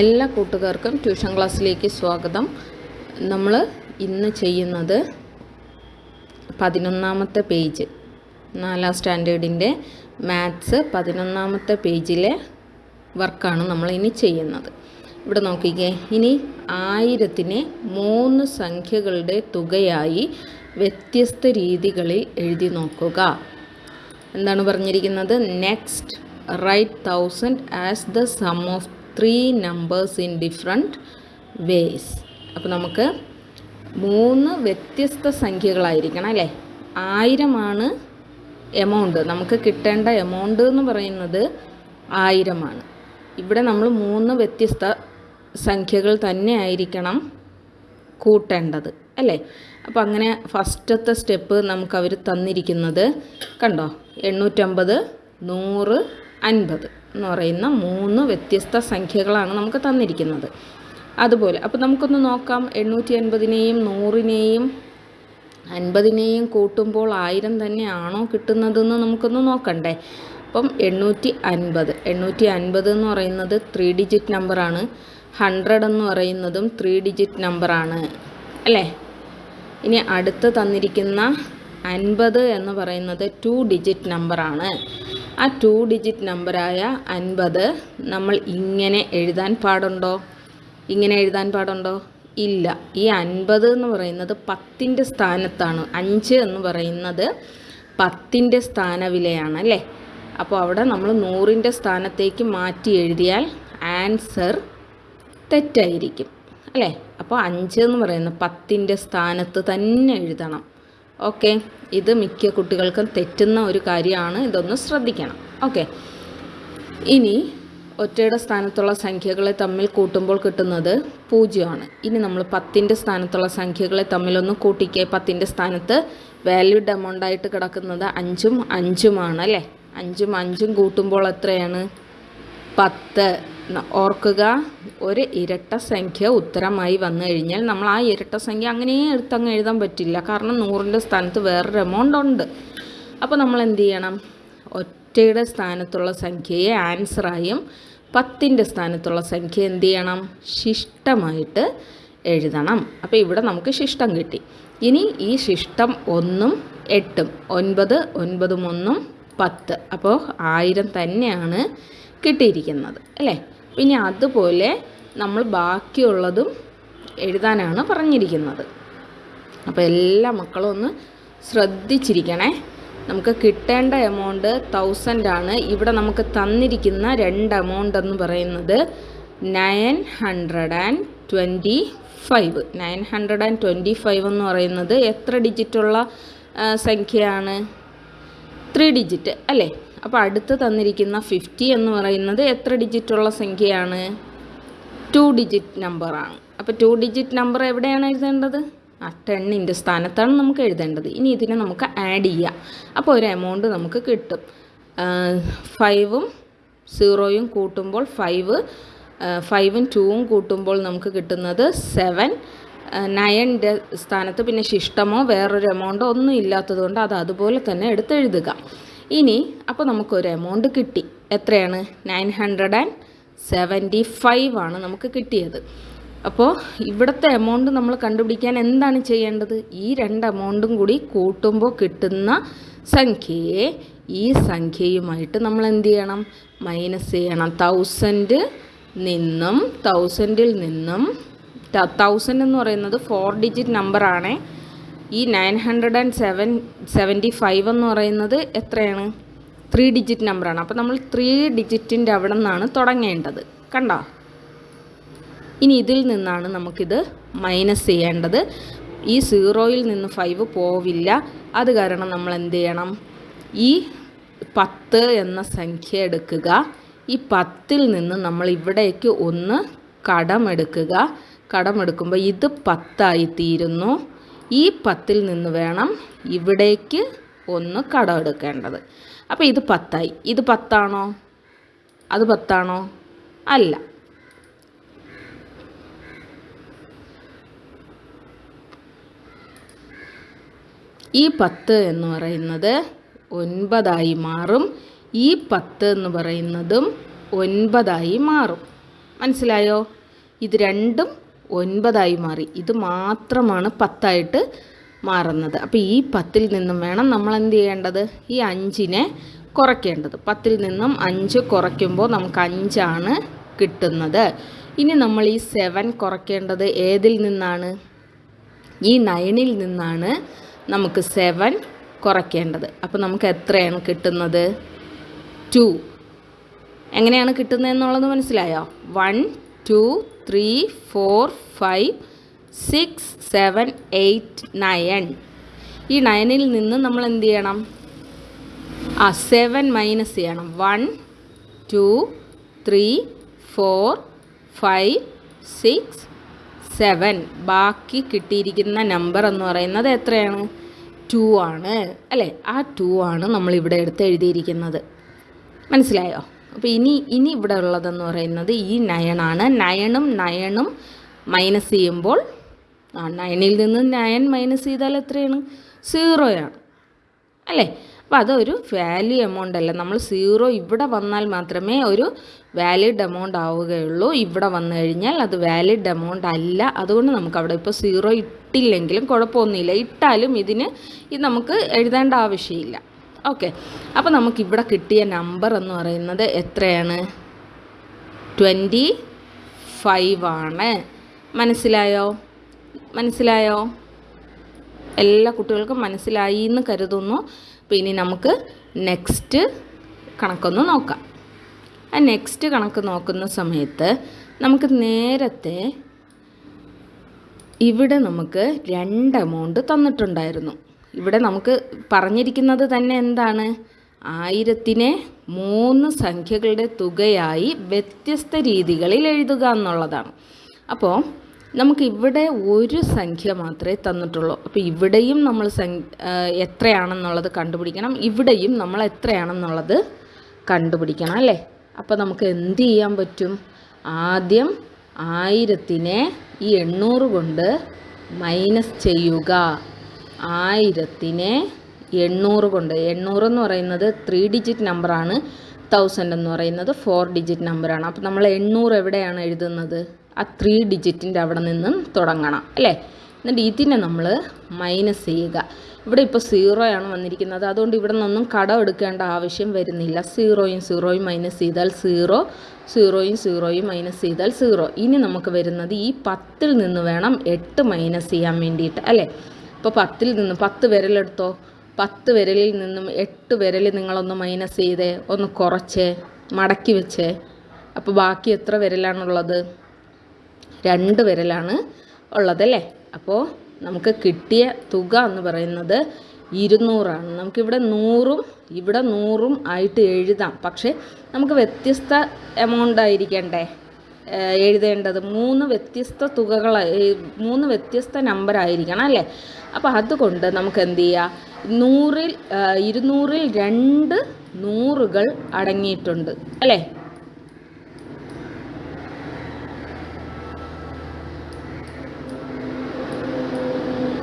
എല്ലാ കൂട്ടുകാർക്കും ട്യൂഷൻ ക്ലാസ്സിലേക്ക് സ്വാഗതം. നമ്മൾ ഇന്ന് ചെയ്യുന്നത് പതിനൊന്നാമത്തെ പേജ് നാലാം സ്റ്റാൻഡേർഡിന്റെ മാത്സ് പതിനൊന്നാമത്തെ പേജിലെ വർക്കാണ് നമ്മൾ ഇനി ചെയ്യുന്നത്. ഇവിടെ നോക്കിക്കേ ഇനി ആയിരത്തിനെ മൂന്ന് സംഖ്യകളുടെ തുകയായി വ്യത്യസ്ത രീതികളിൽ എഴുതി നോക്കുക. എന്താണ് പറഞ്ഞിരിക്കുന്നത്? Next write thousand as the sum of three numbers in different ways അപ്പോൾ നമുക്ക് മൂന്ന് വ്യത്യസ്ത സംഖ്യകളായിരിക്കണം അല്ലേ? ആയിരമാണ് എമൗണ്ട് നമുക്ക് കിട്ടേണ്ട എമൗണ്ട് എന്ന് പറയുന്നത് ആയിരമാണ്. ഇവിടെ നമ്മൾ മൂന്ന് വ്യത്യസ്ത സംഖ്യകൾ തന്നെ ആയിരിക്കണം കൂട്ടേണ്ടത് അല്ലേ? അപ്പോൾ അങ്ങനെ ഫസ്റ്റത്തെ സ്റ്റെപ്പ് നമുക്ക് അവർ തന്നിരിക്കുന്നത് കണ്ടോ? എണ്ണൂറ്റമ്പത് നൂറ് അൻപത്. എന്ന് പറയുന്ന മൂന്ന് വ്യത്യസ്ത സംഖ്യകളാണ് നമുക്ക് തന്നിരിക്കുന്നത്. അതുപോലെ അപ്പോൾ നമുക്കൊന്ന് നോക്കാം. എണ്ണൂറ്റി അൻപതിനെയും നൂറിനെയും അൻപതിനെയും കൂട്ടുമ്പോൾ ആയിരം തന്നെയാണോ കിട്ടുന്നതെന്ന് നമുക്കൊന്ന് നോക്കണ്ടേ. അപ്പം എണ്ണൂറ്റി അൻപത് എണ്ണൂറ്റി അൻപത് എന്ന് പറയുന്നത് ത്രീ ഡിജിറ്റ് നമ്പറാണ്. ഹൺഡ്രഡ് എന്ന് പറയുന്നതും ത്രീ ഡിജിറ്റ് നമ്പറാണ്. അല്ലേ? ഇനി അടുത്ത് തന്നിരിക്കുന്ന അൻപത് എന്ന് പറയുന്നത് ടു ഡിജിറ്റ് നമ്പറാണ്. ആ ടു ഡിജിറ്റ് നമ്പറായ അൻപത് നമ്മൾ ഇങ്ങനെ എഴുതാൻ പാടുണ്ടോ? ഇങ്ങനെ എഴുതാൻ പാടുണ്ടോ? ഇല്ല. ഈ അൻപത് എന്ന് പറയുന്നത് പത്തിന്റെ സ്ഥാനത്താണ്. അഞ്ച് എന്ന് പറയുന്നത് പത്തിന്റെ സ്ഥാനവിലയാണ് അല്ലേ? അപ്പോൾ അവിടെ നമ്മൾ നൂറിന്റെ സ്ഥാനത്തേക്ക് മാറ്റി എഴുതിയാൽ ആൻസർ തെറ്റായിരിക്കും അല്ലേ? അപ്പോൾ അഞ്ച് എന്ന് പറയുന്നത് പത്തിന്റെ സ്ഥാനത്ത് തന്നെ എഴുതണം. ഓക്കെ. ഇത് മിക്ക കുട്ടികൾക്കും തെറ്റുന്ന ഒരു കാര്യമാണ്. ഇതൊന്ന് ശ്രദ്ധിക്കണം. ഓക്കെ. ഇനി ഒറ്റയുടെ സ്ഥാനത്തുള്ള സംഖ്യകളെ തമ്മിൽ കൂട്ടുമ്പോൾ കിട്ടുന്നത് പൂജ്യമാണ്. ഇനി നമ്മൾ പത്തിന്റെ സ്ഥാനത്തുള്ള സംഖ്യകളെ തമ്മിലൊന്ന് കൂട്ടിക്കേ. പത്തിന്റെ സ്ഥാനത്ത് വാല്യൂഡ് എമൗണ്ട് ആയിട്ട് കിടക്കുന്നത് അഞ്ചും അഞ്ചുമാണ് അല്ലേ? അഞ്ചും അഞ്ചും കൂട്ടുമ്പോൾ എത്രയാണ്? പത്ത്. ഓർക്കുക ഒരു ഇരട്ട സംഖ്യ ഉത്തരമായി വന്നു കഴിഞ്ഞാൽ നമ്മൾ ആ ഇരട്ട സംഖ്യ അങ്ങനെ എടുത്തങ്ങ് എഴുതാൻ പറ്റില്ല. കാരണം നൂറിന്റെ സ്ഥാനത്ത് വേറൊരു എമൗണ്ട് ഉണ്ട്. അപ്പോൾ നമ്മൾ എന്ത് ചെയ്യണം? ഒറ്റയുടെ സ്ഥാനത്തുള്ള സംഖ്യയെ ആൻസറായും പത്തിന്റെ സ്ഥാനത്തുള്ള സംഖ്യ എന്ത് ചെയ്യണം? ശിഷ്ടമായിട്ട് എഴുതണം. അപ്പോൾ ഇവിടെ നമുക്ക് ശിഷ്ടം കിട്ടി. ഇനി ഈ ശിഷ്ടം ഒന്നും എട്ടും ഒൻപത് ഒൻപതും ഒന്നും പത്ത്. അപ്പോൾ ആയിരം തന്നെയാണ് കിട്ടിയിരിക്കുന്നത്. അല്ലേ? പിന്നെ അതുപോലെ നമ്മൾ ബാക്കിയുള്ളതും എഴുതാനാണ് പറഞ്ഞിരിക്കുന്നത്. അപ്പോൾ എല്ലാ മക്കളും ഒന്ന് ശ്രദ്ധിച്ചിരിക്കണേ. നമുക്ക് കിട്ടേണ്ട എമൗണ്ട് തൗസൻഡ് ആണ്. ഇവിടെ നമുക്ക് തന്നിരിക്കുന്ന രണ്ട് എമൗണ്ട് എന്ന് പറയുന്നത് nine hundred and twenty five nine hundred and twenty five എന്ന് പറയുന്നത് എത്ര ഡിജിറ്റുള്ള സംഖ്യയാണ്? ത്രീ ഡിജിറ്റ് അല്ലേ? അപ്പോൾ അടുത്ത് തന്നിരിക്കുന്ന ഫിഫ്റ്റി എന്ന് പറയുന്നത് എത്ര ഡിജിറ്റുള്ള സംഖ്യയാണ്? ടു ഡിജിറ്റ് നമ്പറാണ് അപ്പോൾ ടു ഡിജിറ്റ് നമ്പർ എവിടെയാണ് എഴുതേണ്ടത്? ആ ടെണ്ണിന്റെ സ്ഥാനത്താണ് നമുക്ക് എഴുതേണ്ടത്. ഇനി ഇതിനെ നമുക്ക് ആഡ് ചെയ്യാം. അപ്പോൾ ഒരു എമൗണ്ട് നമുക്ക് കിട്ടും. ഫൈവും സീറോയും കൂട്ടുമ്പോൾ ഫൈവ് ഫൈവും ടൂവും കൂട്ടുമ്പോൾ നമുക്ക് കിട്ടുന്നത് സെവൻ നയന്റെ സ്ഥാനത്ത് പിന്നെ ശിഷ്ടമോ വേറൊരു എമൗണ്ടോ ഒന്നും ഇല്ലാത്തതുകൊണ്ട് അത് അതുപോലെ തന്നെ എടുത്ത് എഴുതുക ഇനി അപ്പോൾ നമുക്കൊരു എമൗണ്ട് കിട്ടി. എത്രയാണ്? Nine hundred and seventy five ആണ് നമുക്ക് കിട്ടിയത്. അപ്പോൾ ഇവിടുത്തെ എമൗണ്ട് നമ്മൾ കണ്ടുപിടിക്കാൻ എന്താണ് ചെയ്യേണ്ടത്? ഈ രണ്ട് എമൗണ്ടും കൂടി കൂട്ടുമ്പോൾ കിട്ടുന്ന സംഖ്യയെ ഈ സംഖ്യയുമായിട്ട് നമ്മൾ എന്ത് ചെയ്യണം? മൈനസ് ചെയ്യണം. തൗസൻഡ് നിന്നും തൗസൻഡിൽ നിന്നും തൗസൻഡ് എന്ന് പറയുന്നത് ഫോർ ഡിജിറ്റ് നമ്പറാണ് ഈ nine hundred and seven seventy five എന്ന് പറയുന്നത് എത്രയാണ്? ത്രീ ഡിജിറ്റ് നമ്പറാണ് അപ്പോൾ നമ്മൾ ത്രീ ഡിജിറ്റിന്റെ അവിടെ നിന്നാണ് തുടങ്ങേണ്ടത്. കണ്ടോ? ഇനി ഇതിൽ നിന്നാണ് നമുക്കിത് മൈനസ് ചെയ്യേണ്ടത്. ഈ സീറോയിൽ നിന്ന് ഫൈവ് പോവില്ല. അത് കാരണം നമ്മൾ എന്ത് ചെയ്യണം? ഈ പത്ത് എന്ന സംഖ്യ എടുക്കുക. ഈ പത്തിൽ നിന്ന് നമ്മൾ ഇവിടേക്ക് ഒന്ന് കടമെടുക്കുക. കടമെടുക്കുമ്പോൾ ഇത് പത്തായി തീരുന്നു. ഈ പത്തിൽ നിന്ന് വേണം ഇവിടേക്ക് ഒന്ന് കടം എടുക്കേണ്ടത്. അപ്പോൾ ഇത് പത്തായി. ഇത് പത്താണോ? അത് പത്താണോ? അല്ല. ഈ പത്ത് എന്ന് പറയുന്നത് ഒൻപതായി മാറും. ഈ പത്ത് എന്ന് പറയുന്നതും ഒൻപതായി മാറും. മനസ്സിലായോ? ഇത് രണ്ടും ഒൻപതായി മാറി. ഇത് മാത്രമാണ് പത്തായിട്ട് മാറുന്നത്. അപ്പോൾ ഈ പത്തിൽ നിന്നും വേണം നമ്മൾ എന്ത് ചെയ്യേണ്ടത്? ഈ അഞ്ചിനെ കുറയ്ക്കേണ്ടത്. പത്തിൽ നിന്നും അഞ്ച് കുറയ്ക്കുമ്പോൾ നമുക്ക് അഞ്ചാണ് കിട്ടുന്നത്. ഇനി നമ്മൾ ഈ സെവൻ കുറയ്ക്കേണ്ടത് ഏതിൽ നിന്നാണ്? ഈ നയനിൽ നിന്നാണ് നമുക്ക് സെവൻ കുറയ്ക്കേണ്ടത്. അപ്പോൾ നമുക്ക് എത്രയാണ് കിട്ടുന്നത്? ടു. എങ്ങനെയാണ് കിട്ടുന്നത് എന്നുള്ളത് മനസ്സിലായോ? One two three four five six seven eight nine ഈ നയനിൽ നിന്ന് നമ്മൾ എന്ത് ചെയ്യണം? ആ സെവൻ മൈനസ് ചെയ്യണം. One two three four five six seven ബാക്കി കിട്ടിയിരിക്കുന്ന നമ്പർ എന്ന് പറയുന്നത് എത്രയാണ്? ടു ആണ്. അല്ലേ? ആ ടു ആണ് നമ്മളിവിടെ എടുത്ത് എഴുതിയിരിക്കുന്നത്. മനസ്സിലായോ? അപ്പോൾ ഇനി ഇനി ഇവിടെ ഉള്ളതെന്ന് പറയുന്നത് ഈ നയണാണ് നയണും നയണും മൈനസ് ചെയ്യുമ്പോൾ ആ നയനിൽ നിന്ന് നയൻ മൈനസ് ചെയ്താൽ എത്രയാണ്? സീറോയാണ് അല്ലേ? അപ്പോൾ അതൊരു വാല്യൂ എമൗണ്ട് അല്ല. നമ്മൾ സീറോ ഇവിടെ വന്നാൽ മാത്രമേ ഒരു വാലിഡ് എമൗണ്ട് ആവുകയുള്ളൂ. ഇവിടെ വന്നു കഴിഞ്ഞാൽ അത് വാലിഡ് എമൗണ്ട് അല്ല. അതുകൊണ്ട് നമുക്ക് അവിടെ ഇപ്പോൾ സീറോ ഇട്ടില്ലെങ്കിലും കുഴപ്പമൊന്നുമില്ല. ഇട്ടാലും ഇതിന് ഇത് നമുക്ക് എഴുതേണ്ട ആവശ്യമില്ല. ഓക്കെ അപ്പോൾ നമുക്കിവിടെ കിട്ടിയ നമ്പർ എന്ന് പറയുന്നത് എത്രയാണ്? ട്വന്റി ഫൈവ് ആണ്. മനസ്സിലായോ? മനസ്സിലായോ? എല്ലാ കുട്ടികൾക്കും മനസ്സിലായി എന്ന് കരുതുന്നു. അപ്പോൾ ഇനി നമുക്ക് നെക്സ്റ്റ് കണക്കൊന്ന് നോക്കാം. ആ നെക്സ്റ്റ് കണക്ക് നോക്കുന്ന സമയത്ത് നമുക്ക് നേരത്തെ ഇവിടെ നമുക്ക് രണ്ട് എമൗണ്ട് തന്നിട്ടുണ്ടായിരുന്നു. ഇവിടെ നമുക്ക് പറഞ്ഞിരിക്കുന്നത് തന്നെ എന്താണ്? ആയിരത്തിനെ മൂന്ന് സംഖ്യകളുടെ തുകയായി വ്യത്യസ്ത രീതികളിൽ എഴുതുക എന്നുള്ളതാണ്. അപ്പോൾ നമുക്ക് ഇവിടെ ഒരു സംഖ്യ മാത്രമേ തന്നിട്ടുള്ളൂ. അപ്പോൾ ഇവിടെയും നമ്മൾ എത്രയാണെന്നുള്ളത് കണ്ടുപിടിക്കണം. ഇവിടെയും നമ്മൾ എത്രയാണെന്നുള്ളത് കണ്ടുപിടിക്കണം അല്ലേ? അപ്പോൾ നമുക്ക് എന്ത് ചെയ്യാൻ പറ്റും? ആദ്യം ആയിരത്തിനെ ഈ എണ്ണൂറ് കൊണ്ട് മൈനസ് ചെയ്യുക. ആയിരത്തിനെ എണ്ണൂറ് കൊണ്ട്. എണ്ണൂറ് എന്ന് പറയുന്നത് ത്രീ ഡിജിറ്റ് നമ്പറാണ് തൗസൻഡ് എന്ന് പറയുന്നത് ഫോർ ഡിജിറ്റ് നമ്പറാണ് അപ്പോൾ നമ്മൾ എണ്ണൂറ് എവിടെയാണ് എഴുതുന്നത്? ആ ത്രീ ഡിജിറ്റിന്റെ അവിടെ നിന്നും തുടങ്ങണം അല്ലേ? എന്നിട്ട് ഇതിനെ നമ്മൾ മൈനസ് ചെയ്യുക. ഇവിടെ ഇപ്പോൾ സീറോയാണ് വന്നിരിക്കുന്നത്. അതുകൊണ്ട് ഇവിടെ നിന്നൊന്നും കടം എടുക്കേണ്ട ആവശ്യം വരുന്നില്ല. സീറോയും സീറോയും മൈനസ് ചെയ്താൽ സീറോ സീറോയും സീറോയും മൈനസ് ചെയ്താൽ സീറോ ഇനി നമുക്ക് വരുന്നത് ഈ പത്തിൽ നിന്ന് വേണം എട്ട് മൈനസ് ചെയ്യാൻ വേണ്ടിയിട്ട് അല്ലേ? ഇപ്പോൾ പത്തിൽ നിന്നും പത്ത് വിരലെടുത്തോ പത്ത് വിരലിൽ നിന്നും എട്ട് വിരൽ നിങ്ങളൊന്ന് മൈനസ് ചെയ്തേ ഒന്ന് കുറച്ചേ മടക്കി വെച്ചേ. അപ്പോൾ ബാക്കി എത്ര വിരലാണുള്ളത്? രണ്ട് വിരലാണ് ഉള്ളതല്ലേ? അപ്പോൾ നമുക്ക് കിട്ടിയ തുക എന്ന് പറയുന്നത് ഇരുന്നൂറാണ്. നമുക്കിവിടെ നൂറും ഇവിടെ നൂറും ആയിട്ട് എഴുതാം. പക്ഷേ നമുക്ക് വ്യത്യസ്ത എമൗണ്ട് ആയിരിക്കണ്ടേ? എഴുതേണ്ടത് മൂന്ന് വ്യത്യസ്ത തുകകൾ മൂന്ന് വ്യത്യസ്ത നമ്പർ ആയിരിക്കണം അല്ലേ? അപ്പോൾ അതുകൊണ്ട് നമുക്ക് എന്ത് ചെയ്യാം? നൂറിൽ ഇരുന്നൂറിൽ രണ്ട് നൂറുകൾ അടങ്ങിയിട്ടുണ്ട്. അല്ലേ?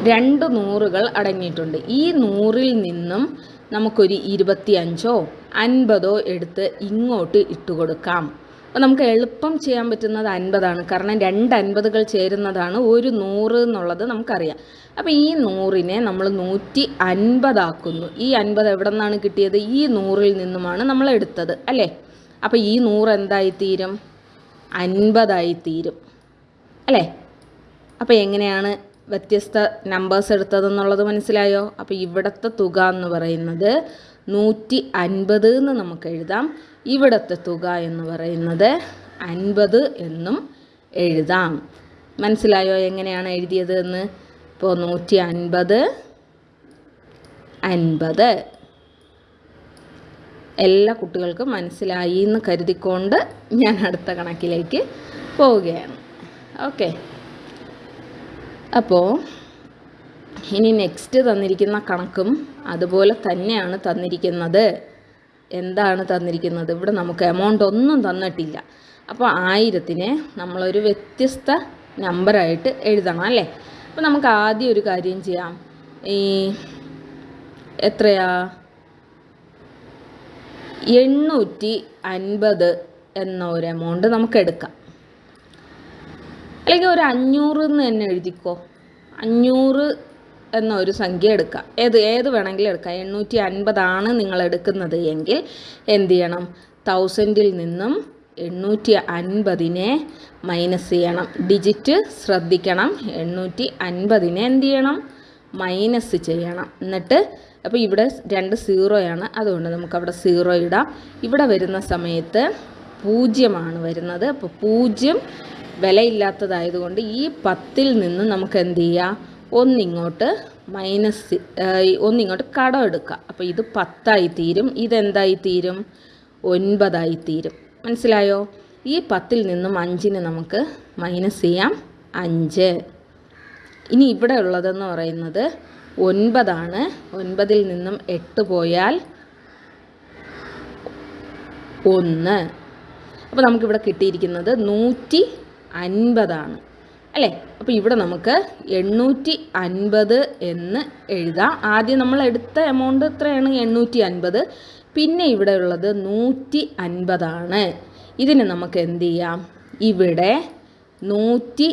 രണ്ട് നൂറുകൾ അടങ്ങിയിട്ടുണ്ട്. ഈ നൂറിൽ നിന്നും നമുക്കൊരു ഇരുപത്തിയഞ്ചോ അൻപതോ എടുത്ത് ഇങ്ങോട്ട് ഇട്ട് കൊടുക്കാം അപ്പോൾ നമുക്ക് എളുപ്പം ചെയ്യാൻ പറ്റുന്നത് അൻപതാണ്. കാരണം രണ്ട് അൻപതുകൾ ചേരുന്നതാണ് ഒരു നൂറ് എന്നുള്ളത് നമുക്കറിയാം. അപ്പോൾ ഈ നൂറിനെ നമ്മൾ നൂറ്റി അൻപതാക്കുന്നു. ഈ അൻപത് എവിടെ നിന്നാണ് കിട്ടിയത്? ഈ നൂറിൽ നിന്നുമാണ് നമ്മൾ എടുത്തത് അല്ലേ? അപ്പോൾ ഈ നൂറ് എന്തായിത്തീരും അൻപതായിത്തീരും അൻപതായി തീരും അല്ലേ? അപ്പോൾ എങ്ങനെയാണ് വ്യത്യസ്ത നമ്പേഴ്സ് എടുത്തതെന്നുള്ളത് മനസ്സിലായോ? അപ്പോൾ ഇവിടുത്തെ തുക എന്ന് പറയുന്നത് നൂറ്റി അൻപത് എന്ന് നമുക്ക് എഴുതാം. ഇവിടുത്തെ തുക എന്ന് പറയുന്നത് അൻപത് എന്നും എഴുതാം. മനസ്സിലായോ എങ്ങനെയാണ് എഴുതിയത് എന്ന്? ഇപ്പോൾ നൂറ്റി അൻപത് അൻപത്. എല്ലാ കുട്ടികൾക്കും മനസ്സിലായി എന്ന് കരുതിക്കൊണ്ട് ഞാൻ അടുത്ത കണക്കിലേക്ക് പോവുകയാണ്. ഓക്കെ. അപ്പോൾ ഇനി നെക്സ്റ്റ് തന്നിരിക്കുന്ന കണക്കും അതുപോലെ തന്നെയാണ് തന്നിരിക്കുന്നത്. എന്താണ് തന്നിരിക്കുന്നത്? ഇവിടെ നമുക്ക് എമൗണ്ട് ഒന്നും തന്നിട്ടില്ല. അപ്പോൾ ആയിരത്തിനെ നമ്മളൊരു വ്യത്യസ്ത നമ്പറായിട്ട് എഴുതണം അല്ലേ? അപ്പോൾ നമുക്ക് ആദ്യം ഒരു കാര്യം ചെയ്യാം. ഈ എത്രയാ? എണ്ണൂറ്റി അൻപത് എന്ന ഒരു എമൗണ്ട് നമുക്ക് എടുക്കാം. അല്ലെങ്കിൽ ഒരു അഞ്ഞൂറ് എന്ന് തന്നെ എഴുതിക്കോ. അഞ്ഞൂറ് എന്ന ഒരു സംഖ്യ എടുക്കാം. ഏത് ഏത് വേണമെങ്കിലും എടുക്കാം. എണ്ണൂറ്റി അൻപതാണ് നിങ്ങൾ എടുക്കുന്നത് എങ്കിൽ എന്ത് ചെയ്യണം? തൗസൻഡിൽ നിന്നും എണ്ണൂറ്റി അൻപതിനെ മൈനസ് ചെയ്യണം. ഡിജിറ്റ് ശ്രദ്ധിക്കണം. എണ്ണൂറ്റി അൻപതിനെ എന്ത് ചെയ്യണം? മൈനസ് ചെയ്യണം. എന്നിട്ട് അപ്പോൾ ഇവിടെ രണ്ട് സീറോയാണ് അതുകൊണ്ട് നമുക്ക് അവിടെ സീറോ ഇടാം. ഇവിടെ വരുന്ന സമയത്ത് പൂജ്യമാണ് വരുന്നത്. അപ്പോൾ പൂജ്യം വിലയില്ലാത്തതായതുകൊണ്ട് ഈ പത്തിൽ നിന്ന് നമുക്ക് എന്ത് ചെയ്യാം? ഒന്നിങ്ങോട്ട് മൈനസ് ഒന്നിങ്ങോട്ട് കടം എടുക്കുക. അപ്പോൾ ഇത് പത്തായി തീരും. ഇതെന്തായി തീരും? ഒൻപതായി തീരും. മനസ്സിലായോ? ഈ പത്തിൽ നിന്നും അഞ്ചിന് നമുക്ക് മൈനസ് ചെയ്യാം. അഞ്ച്. ഇനി ഇവിടെ ഉള്ളതെന്ന് പറയുന്നത് ഒൻപതാണ്. ഒൻപതിൽ നിന്നും എട്ട് പോയാൽ ഒന്ന്. അപ്പോൾ നമുക്കിവിടെ കിട്ടിയിരിക്കുന്നത് നൂറ്റി അൻപതാണ്. അല്ലേ? അപ്പോൾ ഇവിടെ നമുക്ക് എണ്ണൂറ്റി അൻപത് എന്ന് എഴുതാം. ആദ്യം നമ്മൾ എടുത്ത എമൗണ്ട് എത്രയാണ്? എണ്ണൂറ്റി അൻപത് പിന്നെ ഇവിടെ ഉള്ളത് നൂറ്റി അൻപതാണ് ഇതിന് നമുക്ക് എന്ത് ചെയ്യാം? ഇവിടെ നൂറ്റി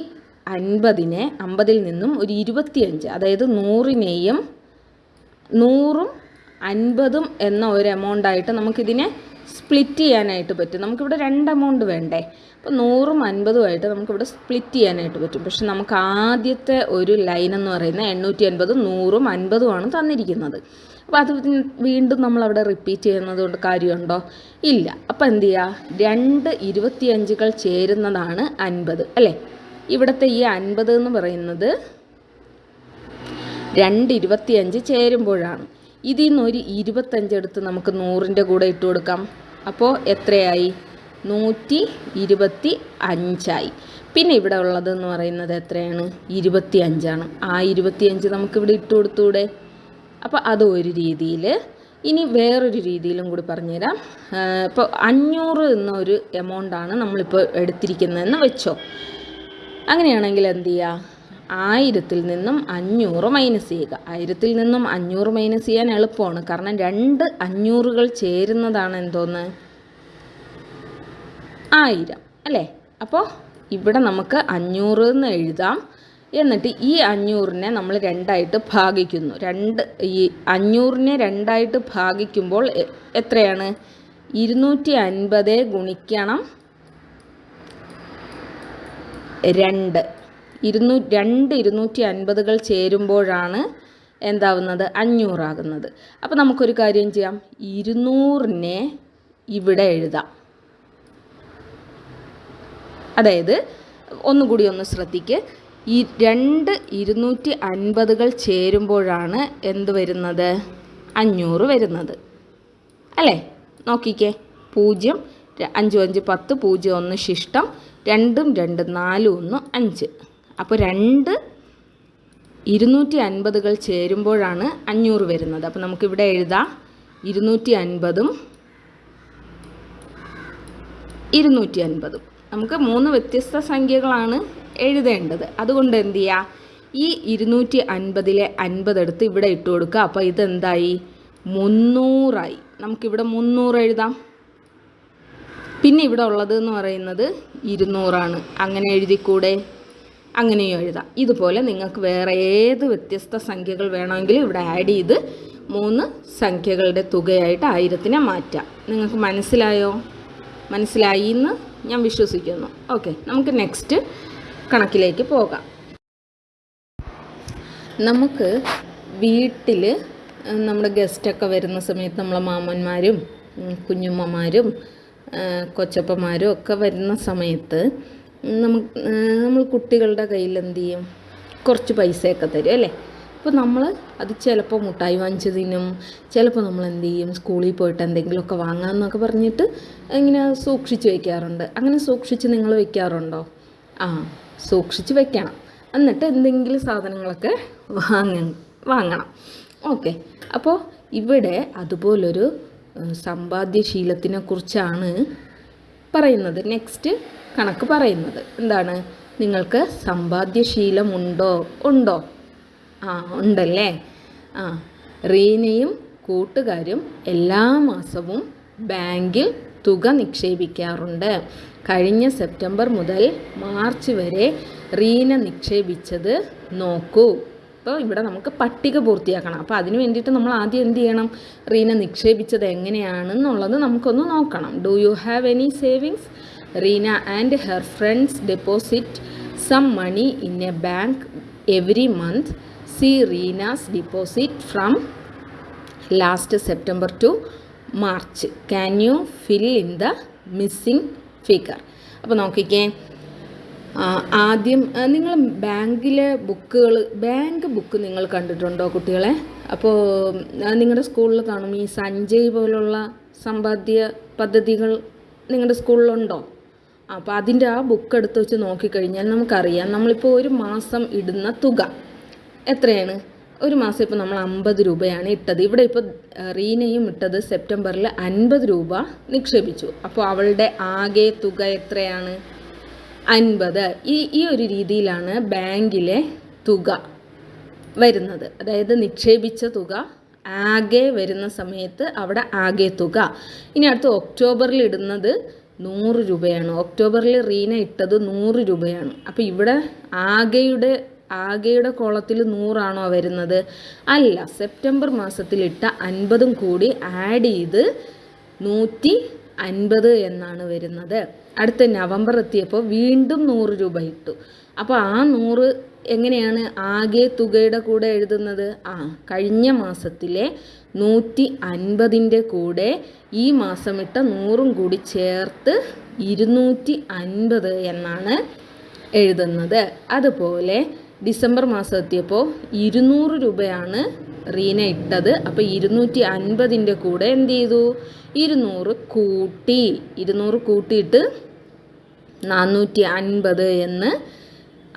അൻപതിനെ അമ്പതിൽ നിന്നും ഒരു ഇരുപത്തിയഞ്ച് അതായത് നൂറിനെയും നൂറും അൻപതും എന്ന ഒരു എമൗണ്ടായിട്ട് നമുക്കിതിനെ സ്പ്ലിറ്റ് ചെയ്യാനായിട്ട് പറ്റും. നമുക്കിവിടെ രണ്ട് എമൗണ്ട് വേണ്ടേ? അപ്പോൾ നൂറും അൻപതുമായിട്ട് നമുക്കിവിടെ സ്പ്ലിറ്റ് ചെയ്യാനായിട്ട് പറ്റും. പക്ഷെ നമുക്ക് ആദ്യത്തെ ഒരു ലൈൻ എന്ന് പറയുന്നത് എണ്ണൂറ്റി അൻപതും നൂറും അൻപതുമാണ് തന്നിരിക്കുന്നത്. അപ്പോൾ അത് വീണ്ടും നമ്മളവിടെ റിപ്പീറ്റ് ചെയ്യുന്നത് കൊണ്ട് കാര്യമുണ്ടോ? ഇല്ല. അപ്പോൾ എന്ത് ചെയ്യുക രണ്ട് ഇരുപത്തിയഞ്ചുകൾ ചേരുന്നതാണ് അൻപത് അല്ലേ? ഇവിടുത്തെ ഈ അൻപത് എന്ന് പറയുന്നത് രണ്ട് ഇരുപത്തിയഞ്ച് ചേരുമ്പോഴാണ്. ഇതിൽ നിന്ന് ഒരു ഇരുപത്തഞ്ച് എടുത്ത് നമുക്ക് നൂറിന്റെ കൂടെ ഇട്ട് കൊടുക്കാം. അപ്പോൾ എത്രയായി? നൂറ്റി ഇരുപത്തി അഞ്ചായി. പിന്നെ ഇവിടെ ഉള്ളതെന്ന് പറയുന്നത് എത്രയാണ്? ഇരുപത്തി അഞ്ചാണ് ആ ഇരുപത്തിയഞ്ച് നമുക്കിവിടെ ഇട്ട് കൊടുത്തൂടെ? അപ്പോൾ അത് ഒരു രീതിയിൽ. ഇനി വേറൊരു രീതിയിലും കൂടി പറഞ്ഞുതരാം. ഇപ്പോൾ അഞ്ഞൂറ് എന്നൊരു എമൗണ്ടാണ് നമ്മളിപ്പോൾ എടുത്തിരിക്കുന്നതെന്ന് വെച്ചോ. അങ്ങനെയാണെങ്കിൽ എന്ത് ചെയ്യുക? ആയിരത്തിൽ നിന്നും അഞ്ഞൂറ് മൈനസ് ചെയ്യുക. ആയിരത്തിൽ നിന്നും അഞ്ഞൂറ് മൈനസ് ചെയ്യാൻ എളുപ്പമാണ്. കാരണം രണ്ട് അഞ്ഞൂറുകൾ ചേരുന്നതാണ് എന്തോന്ന്? ആയിരം. അല്ലേ? അപ്പോൾ ഇവിടെ നമുക്ക് അഞ്ഞൂറ് എന്ന് എഴുതാം. എന്നിട്ട് ഈ അഞ്ഞൂറിനെ നമ്മൾ രണ്ടായിട്ട് ഭാഗിക്കുന്നു. രണ്ട് ഈ അഞ്ഞൂറിനെ രണ്ടായിട്ട് ഭാഗിക്കുമ്പോൾ എത്രയാണ്? ഇരുന്നൂറ്റി അൻപത് ഗുണിക്കണം രണ്ട്. ഇരുന്നൂ രണ്ട് ഇരുന്നൂറ്റി അൻപതുകൾ ചേരുമ്പോഴാണ് എന്താവുന്നത്? അഞ്ഞൂറാകുന്നത്. അപ്പോൾ നമുക്കൊരു കാര്യം ചെയ്യാം. ഇരുന്നൂറിനെ ഇവിടെ എഴുതാം. അതായത് ഒന്നുകൂടി ഒന്ന് ശ്രദ്ധിക്ക്. ഈ രണ്ട് ഇരുന്നൂറ്റി അൻപതുകൾ ചേരുമ്പോഴാണ് എന്ത് വരുന്നത്? അഞ്ഞൂറ് വരുന്നത്. അല്ലേ? നോക്കിക്കേ. പൂജ്യം അഞ്ചും അഞ്ച് പത്ത് പൂജ്യം ഒന്ന് ശിഷ്ടം രണ്ടും രണ്ട് നാലും ഒന്ന് അഞ്ച്. അപ്പോൾ രണ്ട് ഇരുന്നൂറ്റി അൻപതുകൾ ചേരുമ്പോഴാണ് അഞ്ഞൂറ് വരുന്നത്. അപ്പോൾ നമുക്കിവിടെ എഴുതാം. ഇരുന്നൂറ്റി അൻപതും ഇരുന്നൂറ്റി അൻപതും നമുക്ക് മൂന്ന് വ്യത്യസ്ത സംഖ്യകളാണ് എഴുതേണ്ടത്. അതുകൊണ്ട് എന്ത് ചെയ്യുക ഈ ഇരുന്നൂറ്റി അൻപതിലെ അൻപതെടുത്ത് ഇവിടെ ഇട്ട് കൊടുക്കുക. അപ്പോൾ ഇതെന്തായി? മുന്നൂറായി. നമുക്കിവിടെ മുന്നൂറ് എഴുതാം. പിന്നെ ഇവിടെ ഉള്ളത് എന്ന് പറയുന്നത് ഇരുന്നൂറാണ്. അങ്ങനെ എഴുതിക്കൂടെ? അങ്ങനെയും എഴുതാം. ഇതുപോലെ നിങ്ങൾക്ക് വേറെ ഏത് വ്യത്യസ്ത സംഖ്യകൾ വേണമെങ്കിലും ഇവിടെ ആഡ് ചെയ്ത് മൂന്ന് സംഖ്യകളുടെ തുകയായിട്ട് ആയിരത്തിനെ മാറ്റാം. നിങ്ങൾക്ക് മനസ്സിലായോ? മനസ്സിലായി എന്ന് ഞാൻ വിശ്വസിക്കുന്നു. ഓക്കെ നമുക്ക് നെക്സ്റ്റ് കണക്കിലേക്ക് പോകാം. നമുക്ക് വീട്ടിൽ നമ്മുടെ ഗസ്റ്റൊക്കെ വരുന്ന സമയത്ത് നമ്മളെ മാമന്മാരും കുഞ്ഞുമ്മമാരും കൊച്ചപ്പന്മാരും ഒക്കെ വരുന്ന സമയത്ത് നമുക്ക് നമ്മൾ കുട്ടികളുടെ കയ്യിൽ എന്ത് ചെയ്യും? കുറച്ച് പൈസയൊക്കെ തരും അല്ലേ? അപ്പോൾ നമ്മൾ അത് ചിലപ്പോൾ മുട്ടായി വാങ്ങിച്ച് തിന്നും. ചിലപ്പോൾ നമ്മൾ എന്ത് ചെയ്യും? സ്കൂളിൽ പോയിട്ട് എന്തെങ്കിലുമൊക്കെ വാങ്ങാമെന്നൊക്കെ പറഞ്ഞിട്ട് ഇങ്ങനെ സൂക്ഷിച്ച് വയ്ക്കാറുണ്ട്. അങ്ങനെ സൂക്ഷിച്ച് നിങ്ങൾ വയ്ക്കാറുണ്ടോ? ആ സൂക്ഷിച്ച് വെക്കണം എന്നിട്ട് എന്തെങ്കിലും സാധനങ്ങളൊക്കെ വാങ്ങ വാങ്ങണം. ഓക്കെ. അപ്പോൾ ഇവിടെ അതുപോലൊരു സമ്പാദ്യശീലത്തിനെ കുറിച്ചാണ് പറയുന്നത്. നെക്സ്റ്റ് കണക്ക് പറയുന്നത്. എന്താണ്? നിങ്ങൾക്ക് സമ്പാദ്യശീലമുണ്ടോ ഉണ്ടോ? ആ ഉണ്ടല്ലേ? ആ റീനയും കൂട്ടുകാരും എല്ലാ മാസവും ബാങ്കിൽ തുക നിക്ഷേപിക്കാറുണ്ട്. കഴിഞ്ഞ സെപ്റ്റംബർ മുതൽ മാർച്ച് വരെ റീന നിക്ഷേപിച്ചത് നോക്കൂ. അപ്പോൾ ഇവിടെ നമുക്ക് പട്ടിക പൂർത്തിയാക്കണം. അപ്പോൾ അതിന് വേണ്ടിയിട്ട് നമ്മൾ ആദ്യം എന്ത് ചെയ്യണം? റീന നിക്ഷേപിച്ചത് എങ്ങനെയാണെന്നുള്ളത് നമുക്കൊന്ന് നോക്കണം. Do you have any savings Reena and her friends deposit some money in a bank every month see Reena's deposit from last September to March can you fill in the missing figure അപ്പോൾ നോക്കിക്കേ. ആദ്യം നിങ്ങൾ ബാങ്കിലെ ബുക്കുകൾ bank book നിങ്ങൾ കണ്ടിട്ടുണ്ടോ കുട്ടികളെ? അപ്പോൾ നിങ്ങളുടെ സ്കൂളിൽ കാണും ഈ സഞ്ജയ് പോലുള്ള സമ്പാദ്യ പദ്ധതികൾ നിങ്ങളുടെ സ്കൂളിലുണ്ടോ? അപ്പോൾ അതിന്റെ ആ ബുക്ക് എടുത്ത് വെച്ച് നോക്കിക്കഴിഞ്ഞാൽ നമുക്കറിയാം നമ്മളിപ്പോൾ ഒരു മാസം ഇടുന്ന തുക എത്രയാണ്? ഒരു മാസം ഇപ്പോൾ നമ്മൾ അമ്പത് രൂപയാണ് ഇട്ടത്. ഇവിടെ ഇപ്പോൾ റീനയും ഇട്ടത് സെപ്റ്റംബറിൽ അൻപത് രൂപ നിക്ഷേപിച്ചു. അപ്പോൾ അവളുടെ ആകെ തുക എത്രയാണ്? അൻപത്. ഈ ഈ ഒരു രീതിയിലാണ് ബാങ്കിലെ തുക വരുന്നത്. അതായത് നിക്ഷേപിച്ച തുക ആകെ വരുന്ന സമയത്ത് അവിടെ ആകെ തുക. ഇനി അടുത്ത് ഒക്ടോബറിൽ ഇടുന്നത് നൂറ് രൂപയാണ്. ഒക്ടോബറിൽ റീന ഇട്ടത് നൂറ് രൂപയാണ്. അപ്പോൾ ഇവിടെ ആകെയുടെ ആകെയുടെ കോളത്തിൽ നൂറാണോ വരുന്നത്? അല്ല സെപ്റ്റംബർ മാസത്തിലിട്ട അൻപതും കൂടി ആഡ് ചെയ്ത് നൂറ്റി അൻപത് എന്നാണ് വരുന്നത്. അടുത്ത നവംബർ എത്തിയപ്പോൾ വീണ്ടും നൂറ് രൂപ ഇട്ടു. അപ്പോൾ ആ നൂറ് എങ്ങനെയാണ് ആകെ തുകയുടെ കൂടെ എഴുതുന്നത്? ആ കഴിഞ്ഞ മാസത്തിലെ നൂറ്റി അൻപതിന്റെ കൂടെ ഈ മാസം ഇട്ട നൂറും കൂടി ചേർത്ത് ഇരുന്നൂറ്റി അൻപത് എന്നാണ് എഴുതുന്നത്. അതുപോലെ ഡിസംബർ മാസം എത്തിയപ്പോൾ ഇരുന്നൂറ് രൂപയാണ് റീന ഇട്ടത്. അപ്പോൾ ഇരുന്നൂറ്റി അൻപതിന്റെ കൂടെ എന്ത് ചെയ്തു? ഇരുന്നൂറ് കൂട്ടി ഇരുന്നൂറ് കൂട്ടിയിട്ട് നാനൂറ്റി അൻപത് എന്ന്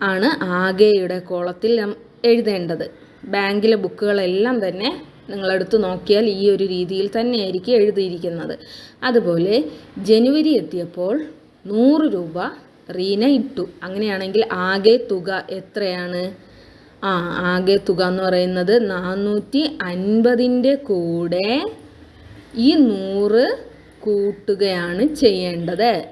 ആണ് ആകെയുടെ കോളത്തിൽ എഴുതേണ്ടത്. ബാങ്കിലെ ബുക്കുകളെല്ലാം തന്നെ നിങ്ങളെടുത്ത് നോക്കിയാൽ ഈ ഒരു രീതിയിൽ തന്നെയായിരിക്കും എഴുതിയിരിക്കുന്നത്. അതുപോലെ ജനുവരി എത്തിയപ്പോൾ നൂറ് രൂപ റീന ഇട്ടു. അങ്ങനെയാണെങ്കിൽ ആകെ തുക എത്രയാണ്? ആ ആകെ തുക എന്ന് പറയുന്നത് നാനൂറ്റി അൻപതിന്റെ കൂടെ ഈ നൂറ് കൂട്ടുകയാണ് ചെയ്യേണ്ടത്.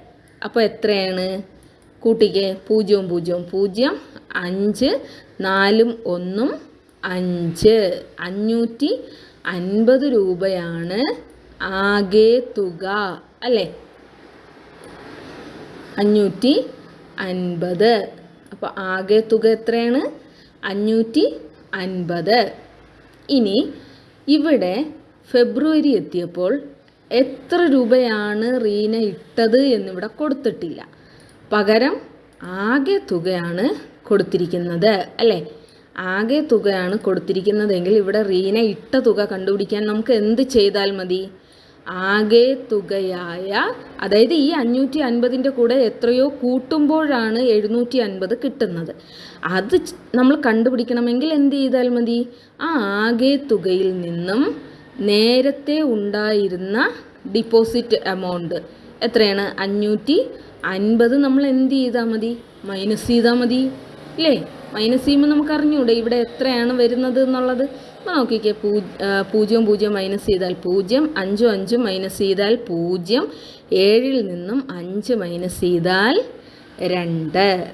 അപ്പോൾ എത്രയാണ്? കൂട്ടിക്കേ. പൂജ്യവും പൂജ്യവും പൂജ്യം. അഞ്ച്. നാലും ഒന്നും. അഞ്ച്. അഞ്ഞൂറ്റി അൻപത് രൂപയാണ് ആകെ തുക അല്ലേ? അഞ്ഞൂറ്റി അൻപത്. അപ്പോൾ ആകെ തുക എത്രയാണ്? അഞ്ഞൂറ്റി അൻപത്. ഇനി ഇവിടെ ഫെബ്രുവരി എത്തിയപ്പോൾ എത്ര രൂപയാണ് റീന ഇട്ടത് എന്നിവിടെ കൊടുത്തിട്ടില്ല. പകരം ആകെ തുകയാണ് കൊടുത്തിരിക്കുന്നത് അല്ലേ? ആകെ തുകയാണ് കൊടുത്തിരിക്കുന്നതെങ്കിൽ ഇവിടെ റീന ഇട്ട തുക കണ്ടുപിടിക്കാൻ നമുക്ക് എന്ത് ചെയ്താൽ മതി? ആകെ തുകയായ അതായത് ഈ അഞ്ഞൂറ്റി അൻപതിന്റെ കൂടെ എത്രയോ കൂട്ടുമ്പോഴാണ് എഴുന്നൂറ്റി അൻപത് കിട്ടുന്നത്. അത് നമ്മൾ കണ്ടുപിടിക്കണമെങ്കിൽ എന്ത് ചെയ്താൽ മതി? ആ ആകെ തുകയിൽ നിന്നും നേരത്തെ ഉണ്ടായിരുന്ന ഡിപ്പോസിറ്റ് എമൗണ്ട് എത്രയാണ്? അഞ്ഞൂറ്റി അൻപത് നമ്മൾ എന്ത് ചെയ്താൽ മതി? മൈനസ് ചെയ്താൽ മതി. ഇല്ലേ? മൈനസ് ചെയ്യുമ്പോൾ നമുക്ക് അറിഞ്ഞൂടെ ഇവിടെ എത്രയാണ് വരുന്നത് എന്നുള്ളത്? അപ്പോൾ നോക്കിക്കേ പൂ പൂജ്യം പൂജ്യം മൈനസ് ചെയ്താൽ പൂജ്യം അഞ്ചും അഞ്ചും മൈനസ് ചെയ്താൽ പൂജ്യം ഏഴിൽ നിന്നും അഞ്ച് മൈനസ് ചെയ്താൽ രണ്ട്.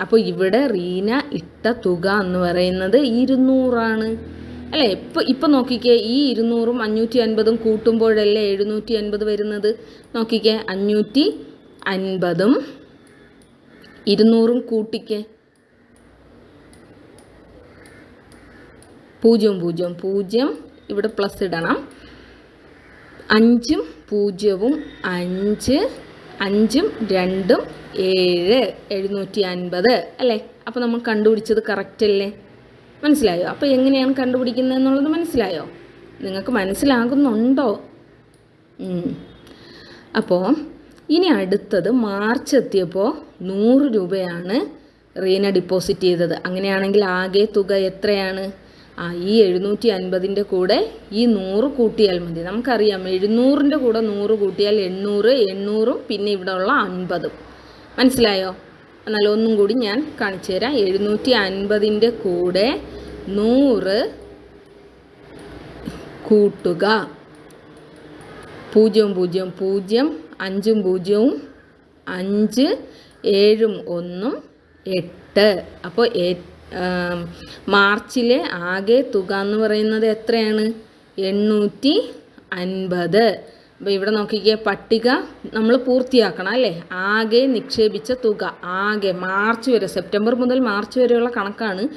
അപ്പോൾ ഇവിടെ റീന ഇട്ട തുക എന്ന് പറയുന്നത് ഇരുന്നൂറാണ്. അല്ലേ ഇപ്പം ഇപ്പം നോക്കിക്കേ ഈ ഇരുന്നൂറും അഞ്ഞൂറ്റി അൻപതും കൂട്ടുമ്പോഴല്ലേ എഴുന്നൂറ്റി അൻപത് വരുന്നത്? നോക്കിക്കേ അഞ്ഞൂറ്റി അൻപതും ഇരുന്നൂറും കൂട്ടിക്കേ. പൂജ്യം പൂജ്യം പൂജ്യം ഇവിടെ പ്ലസ് ഇടണം. അഞ്ചും പൂജ്യവും അഞ്ച് അഞ്ചും രണ്ടും ഏഴ് എഴുന്നൂറ്റി അൻപത് അല്ലേ? അപ്പോൾ നമ്മൾ കണ്ടുപിടിച്ചത് കറക്റ്റ് അല്ലേ? മനസ്സിലായോ? അപ്പോൾ എങ്ങനെയാണ് കണ്ടുപിടിക്കുന്നത് എന്നുള്ളത് മനസ്സിലായോ? നിങ്ങൾക്ക് മനസ്സിലാകുന്നുണ്ടോ? അപ്പോൾ ഇനി അടുത്തത് മാർച്ച് എത്തിയപ്പോൾ നൂറ് രൂപയാണ് റീന ഡിപ്പോസിറ്റ് ചെയ്തത്. അങ്ങനെയാണെങ്കിൽ ആകെ തുക എത്രയാണ്? ആ ഈ എഴുന്നൂറ്റി അൻപതിന്റെ കൂടെ ഈ നൂറ് കൂട്ടിയാൽ മതി. നമുക്കറിയാം എഴുന്നൂറിന്റെ കൂടെ നൂറ് കൂട്ടിയാൽ എണ്ണൂറ് എണ്ണൂറും പിന്നെ ഇവിടെ ഉള്ള അൻപതും. മനസ്സിലായോ? എന്നാൽ ഒന്നും കൂടി ഞാൻ കാണിച്ചു തരാം. എഴുന്നൂറ്റി അൻപതിന്റെ കൂടെ നൂറ് കൂട്ടുക. പൂജ്യം പൂജ്യം പൂജ്യം അഞ്ചും പൂജ്യവും അഞ്ച് ഏഴും ഒന്നും എട്ട്. അപ്പോൾ മാർച്ചിലെ ആകെ തുക എന്ന് പറയുന്നത് എത്രയാണ്? എണ്ണൂറ്റി അൻപത്. അപ്പോൾ ഇവിടെ നോക്കിക്കേ പട്ടിക നമ്മൾ പൂർത്തിയാക്കണം അല്ലേ? ആകെ നിക്ഷേപിച്ച തുക ആകെ മാർച്ച് വരെ സെപ്റ്റംബർ മുതൽ മാർച്ച് വരെയുള്ള കണക്കാണ്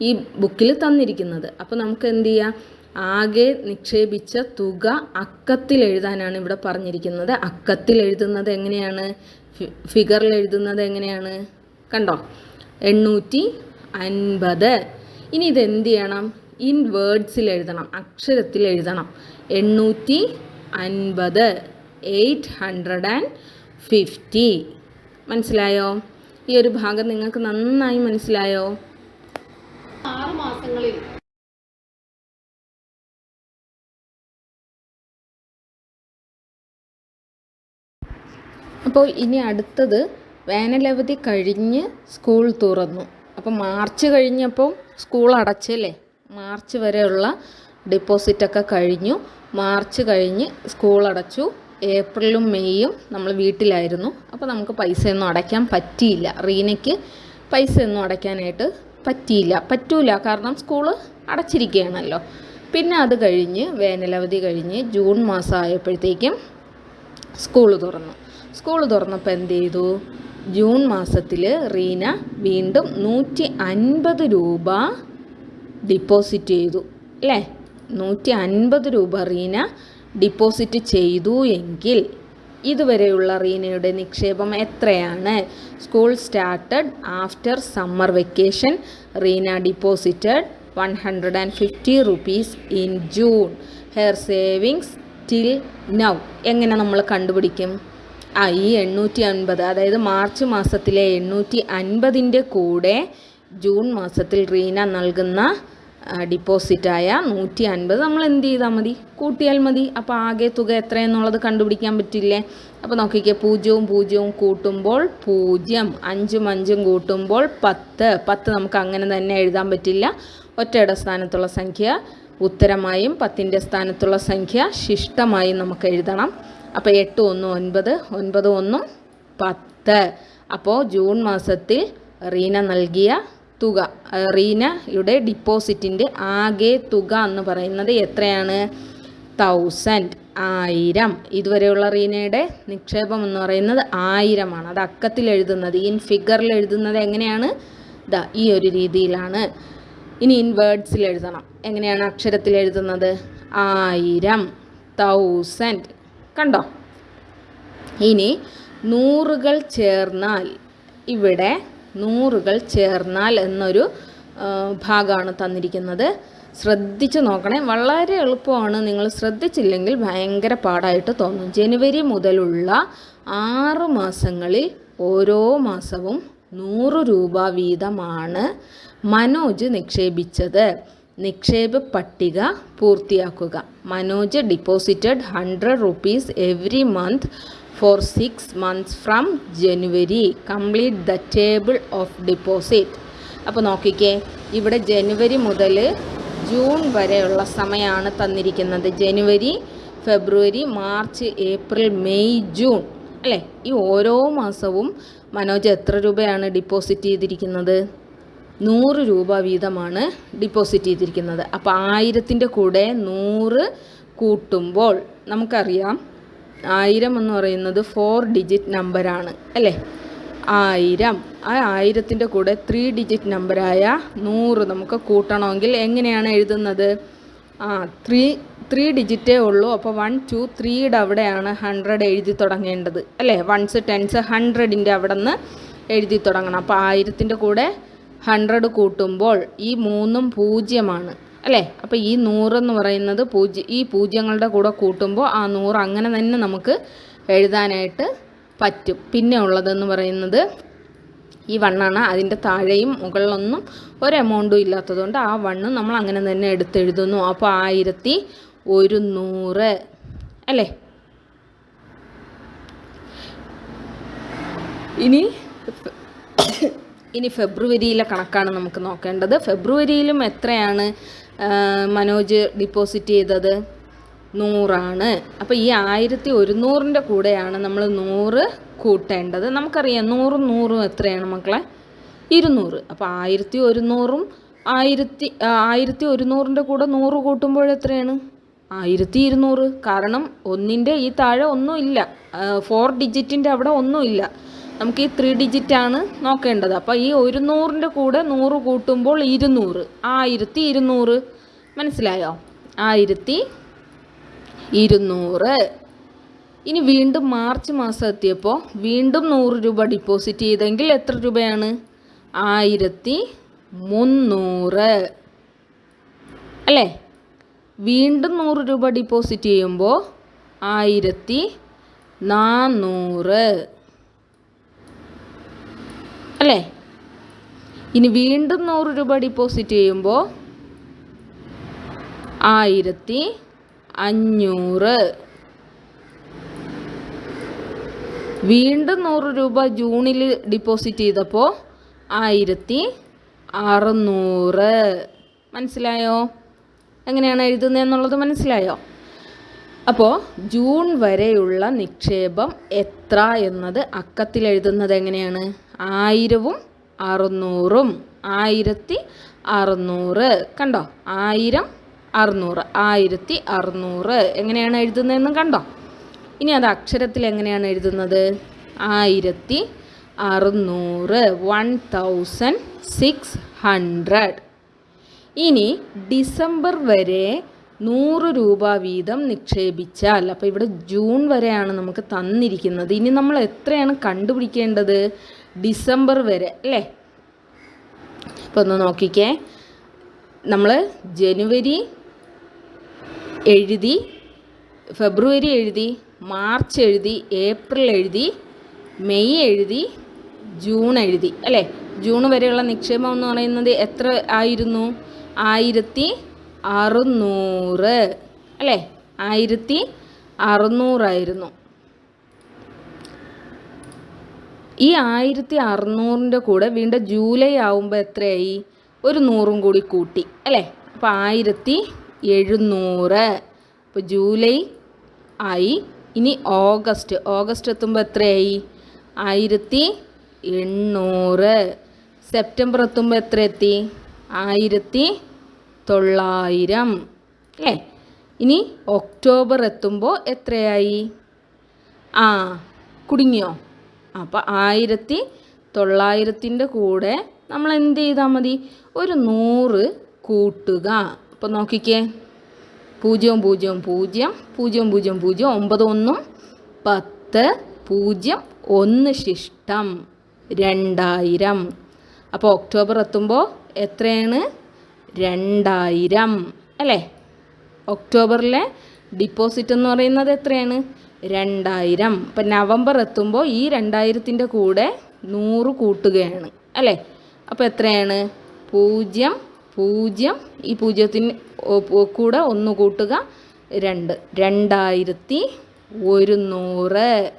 ഈ ബുക്കിൽ തന്നിരിക്കുന്നത്. അപ്പോൾ നമുക്ക് എന്ത് ചെയ്യാം? ആകെ നിക്ഷേപിച്ച തുക അക്കത്തിൽ എഴുതാനാണ് ഇവിടെ പറഞ്ഞിരിക്കുന്നത്. അക്കത്തിൽ എഴുതുന്നത് എങ്ങനെയാണ്? ഫിഗറിൽ എഴുതുന്നത് എങ്ങനെയാണ്? കണ്ടോ? എണ്ണൂറ്റി അൻപത്. ഇനി ഇത് എന്ത് ചെയ്യണം ഇൻ വേർഡ്സിൽ എഴുതണം അക്ഷരത്തിൽ എഴുതണം. എണ്ണൂറ്റി അൻപത് എയ്റ്റ് ഹൺഡ്രഡ് ആൻഡ് ഫിഫ്റ്റി. മനസ്സിലായോ? ഈ ഒരു ഭാഗം നിങ്ങൾക്ക് നന്നായി മനസ്സിലായോ? ആറ് മാസങ്ങളിൽ. അപ്പോൾ ഇനി അടുത്തത് വേനലവധി കഴിഞ്ഞ് സ്കൂൾ തുറന്നു. അപ്പോൾ മാർച്ച് കഴിഞ്ഞപ്പം സ്കൂൾ അടച്ചല്ലേ? മാർച്ച് വരെയുള്ള ഡിപ്പോസിറ്റൊക്കെ കഴിഞ്ഞു. മാർച്ച് കഴിഞ്ഞ് സ്കൂൾ അടച്ചു. ഏപ്രിലും മെയ്യും നമ്മൾ വീട്ടിലായിരുന്നു. അപ്പോൾ നമുക്ക് പൈസയൊന്നും അടയ്ക്കാൻ പറ്റിയില്ല. റീനയ്ക്ക് പൈസയൊന്നും അടയ്ക്കാനായിട്ട് പറ്റിയില്ല. പറ്റൂല. കാരണം സ്കൂൾ അടച്ചിരിക്കുകയാണല്ലോ. പിന്നെ അത് കഴിഞ്ഞ് വേനലവധി കഴിഞ്ഞ് ജൂൺ മാസം ആയപ്പോഴത്തേക്കും സ്കൂൾ തുറന്നു. സ്കൂൾ തുറന്നപ്പോൾ എന്ത് ചെയ്തു? ജൂൺ മാസത്തിൽ റീന വീണ്ടും നൂറ്റി അൻപത് രൂപ ഡിപ്പോസിറ്റ് ചെയ്തു. അല്ലേ? നൂറ്റി അൻപത് രൂപ റീന ഡിപ്പോസിറ്റ് ചെയ്തു എങ്കിൽ ഇതുവരെയുള്ള റീനയുടെ നിക്ഷേപം എത്രയാണ്? School started after summer vacation Reena deposited one hundred and fifty rupees in June her savings till now എങ്ങനെ നമ്മൾ കണ്ടുപിടിക്കും? ആ ഈ എണ്ണൂറ്റി അൻപത് അതായത് മാർച്ച് മാസത്തിലെ എണ്ണൂറ്റി അൻപതിന്റെ കൂടെ ജൂൺ മാസത്തിൽ റീന നൽകുന്ന ഡിപ്പോസിറ്റായ നൂറ്റി അൻപത് നമ്മൾ എന്ത് ചെയ്താൽ മതി? കൂട്ടിയാൽ മതി. അപ്പോൾ ആകെ തുക എത്രയെന്നുള്ളത് കണ്ടുപിടിക്കാൻ പറ്റില്ലേ? അപ്പോൾ നോക്കിക്കേ പൂജ്യവും പൂജ്യവും കൂട്ടുമ്പോൾ പൂജ്യം അഞ്ചും അഞ്ചും കൂട്ടുമ്പോൾ പത്ത്. പത്ത് നമുക്ക് അങ്ങനെ തന്നെ എഴുതാൻ പറ്റില്ല. ഒറ്റയുടെ സ്ഥാനത്തുള്ള സംഖ്യ ഉത്തരമായും പത്തിന്റെ സ്ഥാനത്തുള്ള സംഖ്യ ശിഷ്ടമായും നമുക്ക് എഴുതണം. അപ്പോൾ എട്ട് ഒന്ന് ഒൻപത് ഒൻപത് ഒന്നും പത്ത്. അപ്പോൾ ജൂൺ മാസത്തിൽ റീന നൽകിയ തുക. റീനയുടെ ഡിപ്പോസിറ്റിന്റെ ആകെ തുക എന്ന് പറയുന്നത് എത്രയാണ്? തൗസൻഡ് ആയിരം. ഇതുവരെയുള്ള റീനയുടെ നിക്ഷേപം എന്ന് പറയുന്നത് ആയിരമാണ്. അത് അക്കത്തിൽ എഴുതുന്നത്. ഇൻ ഫിഗറിൽ എഴുതുന്നത് എങ്ങനെയാണ്? ദാ ഈ ഒരു രീതിയിലാണ്. ഇനി ഇൻ വേർഡ്സിൽ എഴുതണം. എങ്ങനെയാണ് അക്ഷരത്തിൽ എഴുതുന്നത്? ആയിരം തൗസൻഡ് കണ്ടോ? ഇനി നൂറുകൾ ചേർന്നാൽ ഇവിടെ നൂറുകൾ ചേർന്നാൽ എന്നൊരു ഭാഗമാണ് തന്നിരിക്കുന്നത്. ശ്രദ്ധിച്ച് നോക്കണേ. വളരെ എളുപ്പമാണ്. നിങ്ങൾ ശ്രദ്ധിച്ചില്ലെങ്കിൽ ഭയങ്കര പാടായിട്ട് തോന്നും. ജനുവരി മുതലുള്ള ആറ് മാസങ്ങളിൽ ഓരോ മാസവും നൂറ് രൂപ വീതമാണ് മനോജ് നിക്ഷേപിച്ചത്. നിക്ഷേപ പട്ടിക പൂർത്തിയാക്കുക. Manoj deposited hundred rupees every month for six months from January complete the table of deposit അപ്പോൾ നോക്കിക്കേ ഇവിടെ ജനുവരി മുതൽ ജൂൺ വരെയുള്ള സമയമാണ് തന്നിരിക്കുന്നത്. ജനുവരി ഫെബ്രുവരി മാർച്ച് ഏപ്രിൽ മെയ് ജൂൺ അല്ലേ? ഈ ഓരോ മാസവും മനോജ് എത്ര രൂപയാണ് ഡിപ്പോസിറ്റ് ചെയ്തിരിക്കുന്നത്? നൂറ് രൂപ വീതമാണ് ഡിപ്പോസിറ്റ് ചെയ്തിരിക്കുന്നത്. അപ്പോൾ ആയിരത്തിന്റെ കൂടെ നൂറ് കൂട്ടുമ്പോൾ നമുക്കറിയാം ആയിരം എന്ന് പറയുന്നത് ഫോർ ഡിജിറ്റ് നമ്പറാണ് അല്ലേ? ആയിരം. ആ ആയിരത്തിന്റെ കൂടെ ത്രീ ഡിജിറ്റ് നമ്പറായ നൂറ് നമുക്ക് കൂട്ടണമെങ്കിൽ എങ്ങനെയാണ് എഴുതുന്നത്? ആ ത്രീ ത്രീ ഡിജിറ്റേ ഉള്ളൂ. അപ്പോൾ വൺ ടു ത്രീയുടെ അവിടെയാണ് ഹൺഡ്രഡ് എഴുതി തുടങ്ങേണ്ടത് അല്ലേ? വൺസ് ടെൻസ് ഹൺഡ്രഡിന്റെ അവിടെ നിന്ന് എഴുതി തുടങ്ങണം. അപ്പോൾ ആയിരത്തിന്റെ കൂടെ ഹൺഡ്രഡ് കൂട്ടുമ്പോൾ ഈ മൂന്നും പൂജ്യമാണ്. അല്ലേ? അപ്പോൾ ഈ നൂറെന്ന് പറയുന്നത് പൂജ്യ ഈ പൂജ്യങ്ങളുടെ കൂടെ കൂട്ടുമ്പോൾ ആ നൂറ് അങ്ങനെ തന്നെ നമുക്ക് എഴുതാനായിട്ട് പറ്റും. പിന്നെ ഉള്ളതെന്ന് പറയുന്നത് ഈ വണ്ണാണ്. അതിന്റെ താഴെയും മുകളിലൊന്നും ഒരു എമൗണ്ടും ഇല്ലാത്തതുകൊണ്ട് ആ വണ്ണ് നമ്മൾ അങ്ങനെ തന്നെ എടുത്തെഴുതുന്നു. അപ്പോൾ ആയിരത്തി ഒരുന്നൂറ് അല്ലേ? ഇനി ഇനി ഫെബ്രുവരിയിലെ കണക്കാണ് നമുക്ക് നോക്കേണ്ടത്. ഫെബ്രുവരിയിലും എത്രയാണ് മനോജ് ഡിപ്പോസിറ്റ് ചെയ്തത് നൂറാണ്. അപ്പോൾ ഈ ആയിരത്തി ഒരുന്നൂറിന്റെ കൂടെയാണ് നമ്മൾ നൂറ് കൂട്ടേണ്ടത്. നമുക്കറിയാം നൂറും നൂറും എത്രയാണ് മക്കളെ? ഇരുന്നൂറ്. അപ്പോൾ ആയിരത്തി ഒരുന്നൂറും ആയിരത്തി ആയിരത്തി ഒരുന്നൂറിന്റെ കൂടെ നൂറ് കൂട്ടുമ്പോൾ എത്രയാണ്? ആയിരത്തി ഇരുന്നൂറ്. കാരണം ഒന്നിന്റെ ഈ താഴെ ഒന്നുമില്ല ഫോർ ഡിജിറ്റിന്റെ അവിടെ ഒന്നുമില്ല നമുക്ക് ഈ ത്രീ ഡിജിറ്റാണ് നോക്കേണ്ടത്. അപ്പോൾ ഈ ഒരു നൂറിന്റെ കൂടെ നൂറ് കൂട്ടുമ്പോൾ ഇരുന്നൂറ്. ആയിരത്തി ഇരുന്നൂറ്. മനസ്സിലായോ? ആയിരത്തി ഇരുന്നൂറ്. ഇനി വീണ്ടും മാർച്ച് മാസം എത്തിയപ്പോൾ വീണ്ടും നൂറ് രൂപ ഡിപ്പോസിറ്റ് ചെയ്തെങ്കിൽ എത്ര രൂപയാണ്? ആയിരത്തി മുന്നൂറ്. അല്ലേ? വീണ്ടും നൂറ് രൂപ ഡിപ്പോസിറ്റ് ചെയ്യുമ്പോൾ ആയിരത്തി നാന്നൂറ്. അല്ലേ? ഇനി വീണ്ടും നൂറ് രൂപ ഡിപ്പോസിറ്റ് ചെയ്യുമ്പോൾ ആയിരത്തി അഞ്ഞൂറ്. വീണ്ടും നൂറ് രൂപ ജൂണിൽ ഡിപ്പോസിറ്റ് ചെയ്തപ്പോൾ ആയിരത്തി അറുന്നൂറ്. മനസ്സിലായോ? എങ്ങനെയാണ് എഴുതുന്നത് എന്നുള്ളത് മനസ്സിലായോ? അപ്പോൾ ജൂൺ വരെയുള്ള നിക്ഷേപം എത്ര എന്നത് അക്കത്തിൽ എഴുതുന്നത് എങ്ങനെയാണ്? ആയിരവും അറുന്നൂറും. ആയിരത്തി അറുന്നൂറ്. കണ്ടോ? ആയിരം അറുന്നൂറ്. ആയിരത്തി അറുന്നൂറ്. എങ്ങനെയാണ് എഴുതുന്നതെന്നും കണ്ടോ? ഇനി അത് അക്ഷരത്തിൽ എങ്ങനെയാണ് എഴുതുന്നത്? ആയിരത്തി അറുന്നൂറ്. One thousand six hundred. ഇനി ഡിസംബർ വരെ നൂറ് രൂപ വീതം നിക്ഷേപിച്ചാൽ അപ്പോൾ ഇവിടെ ജൂൺ വരെയാണ് നമുക്ക് തന്നിരിക്കുന്നത്. ഇനി നമ്മൾ എത്രയാണ് കണ്ടുപിടിക്കേണ്ടത്? ഡിസംബർ വരെ അല്ലേ? അപ്പോൾ ഒന്ന് നോക്കിക്കേ. നമ്മൾ ജനുവരി എഴുതി ഫെബ്രുവരി എഴുതി മാർച്ച് എഴുതി ഏപ്രിൽ എഴുതി മെയ് എഴുതി ജൂൺ എഴുതി അല്ലേ? ജൂൺ വരെയുള്ള നിക്ഷേപം എന്ന് പറയുന്നത് എത്ര ആയിരുന്നു? ആയിരത്തി അറുന്നൂറ്. അല്ലേ? ആയിരത്തി അറുന്നൂറായിരുന്നു. ഈ ആയിരത്തി അറുന്നൂറിന്റെ കൂടെ വീണ്ടും ജൂലൈ ആവുമ്പോൾ എത്രയായി? ഒരു നൂറും കൂടി കൂട്ടി. അല്ലേ? അപ്പോൾ ആയിരത്തി എഴുന്നൂറ്. അപ്പോൾ ജൂലൈ ആയി. ഇനി ഓഗസ്റ്റ്. ഓഗസ്റ്റ് എത്തുമ്പോൾ എത്രയായി? ആയിരത്തി എണ്ണൂറ്. സെപ്റ്റംബർ എത്തുമ്പോൾ എത്ര എത്തി ആയിരത്തി തൊള്ളായിരം അല്ലേ? ഇനി ഒക്ടോബർ എത്തുമ്പോൾ എത്രയായി? ആ കുടുങ്ങിയോ? അപ്പോൾ ആയിരത്തി തൊള്ളായിരത്തിന്റെ കൂടെ നമ്മൾ എന്ത് ചെയ്താൽ മതി? ഒരു നൂറ് കൂട്ടുക. അപ്പോൾ നോക്കിക്കേ. പൂജ്യം പൂജ്യം പൂജ്യം പൂജ്യം പൂജ്യം പൂജ്യം ഒമ്പത് ഒന്നും പത്ത് പൂജ്യം ഒന്ന് ശിഷ്ടം രണ്ടായിരം. അപ്പോൾ ഒക്ടോബർ എത്തുമ്പോൾ എത്രയാണ്? രണ്ടായിരം. അല്ലേ? ഒക്ടോബറിലെ ഡിപ്പോസിറ്റ് എന്ന് പറയുന്നത് എത്രയാണ്? രണ്ടായിരം. അപ്പം നവംബർ എത്തുമ്പോൾ ഈ രണ്ടായിരത്തിന്റെ കൂടെ നൂറ് കൂട്ടുകയാണ്. അല്ലേ? അപ്പോൾ എത്രയാണ്? പൂജ്യം പൂജ്യം. ഈ പൂജ്യത്തിന് കൂടെ ഒന്ന് കൂട്ടുക രണ്ട്. രണ്ടായിരത്തി ഒരുന്നൂറ്.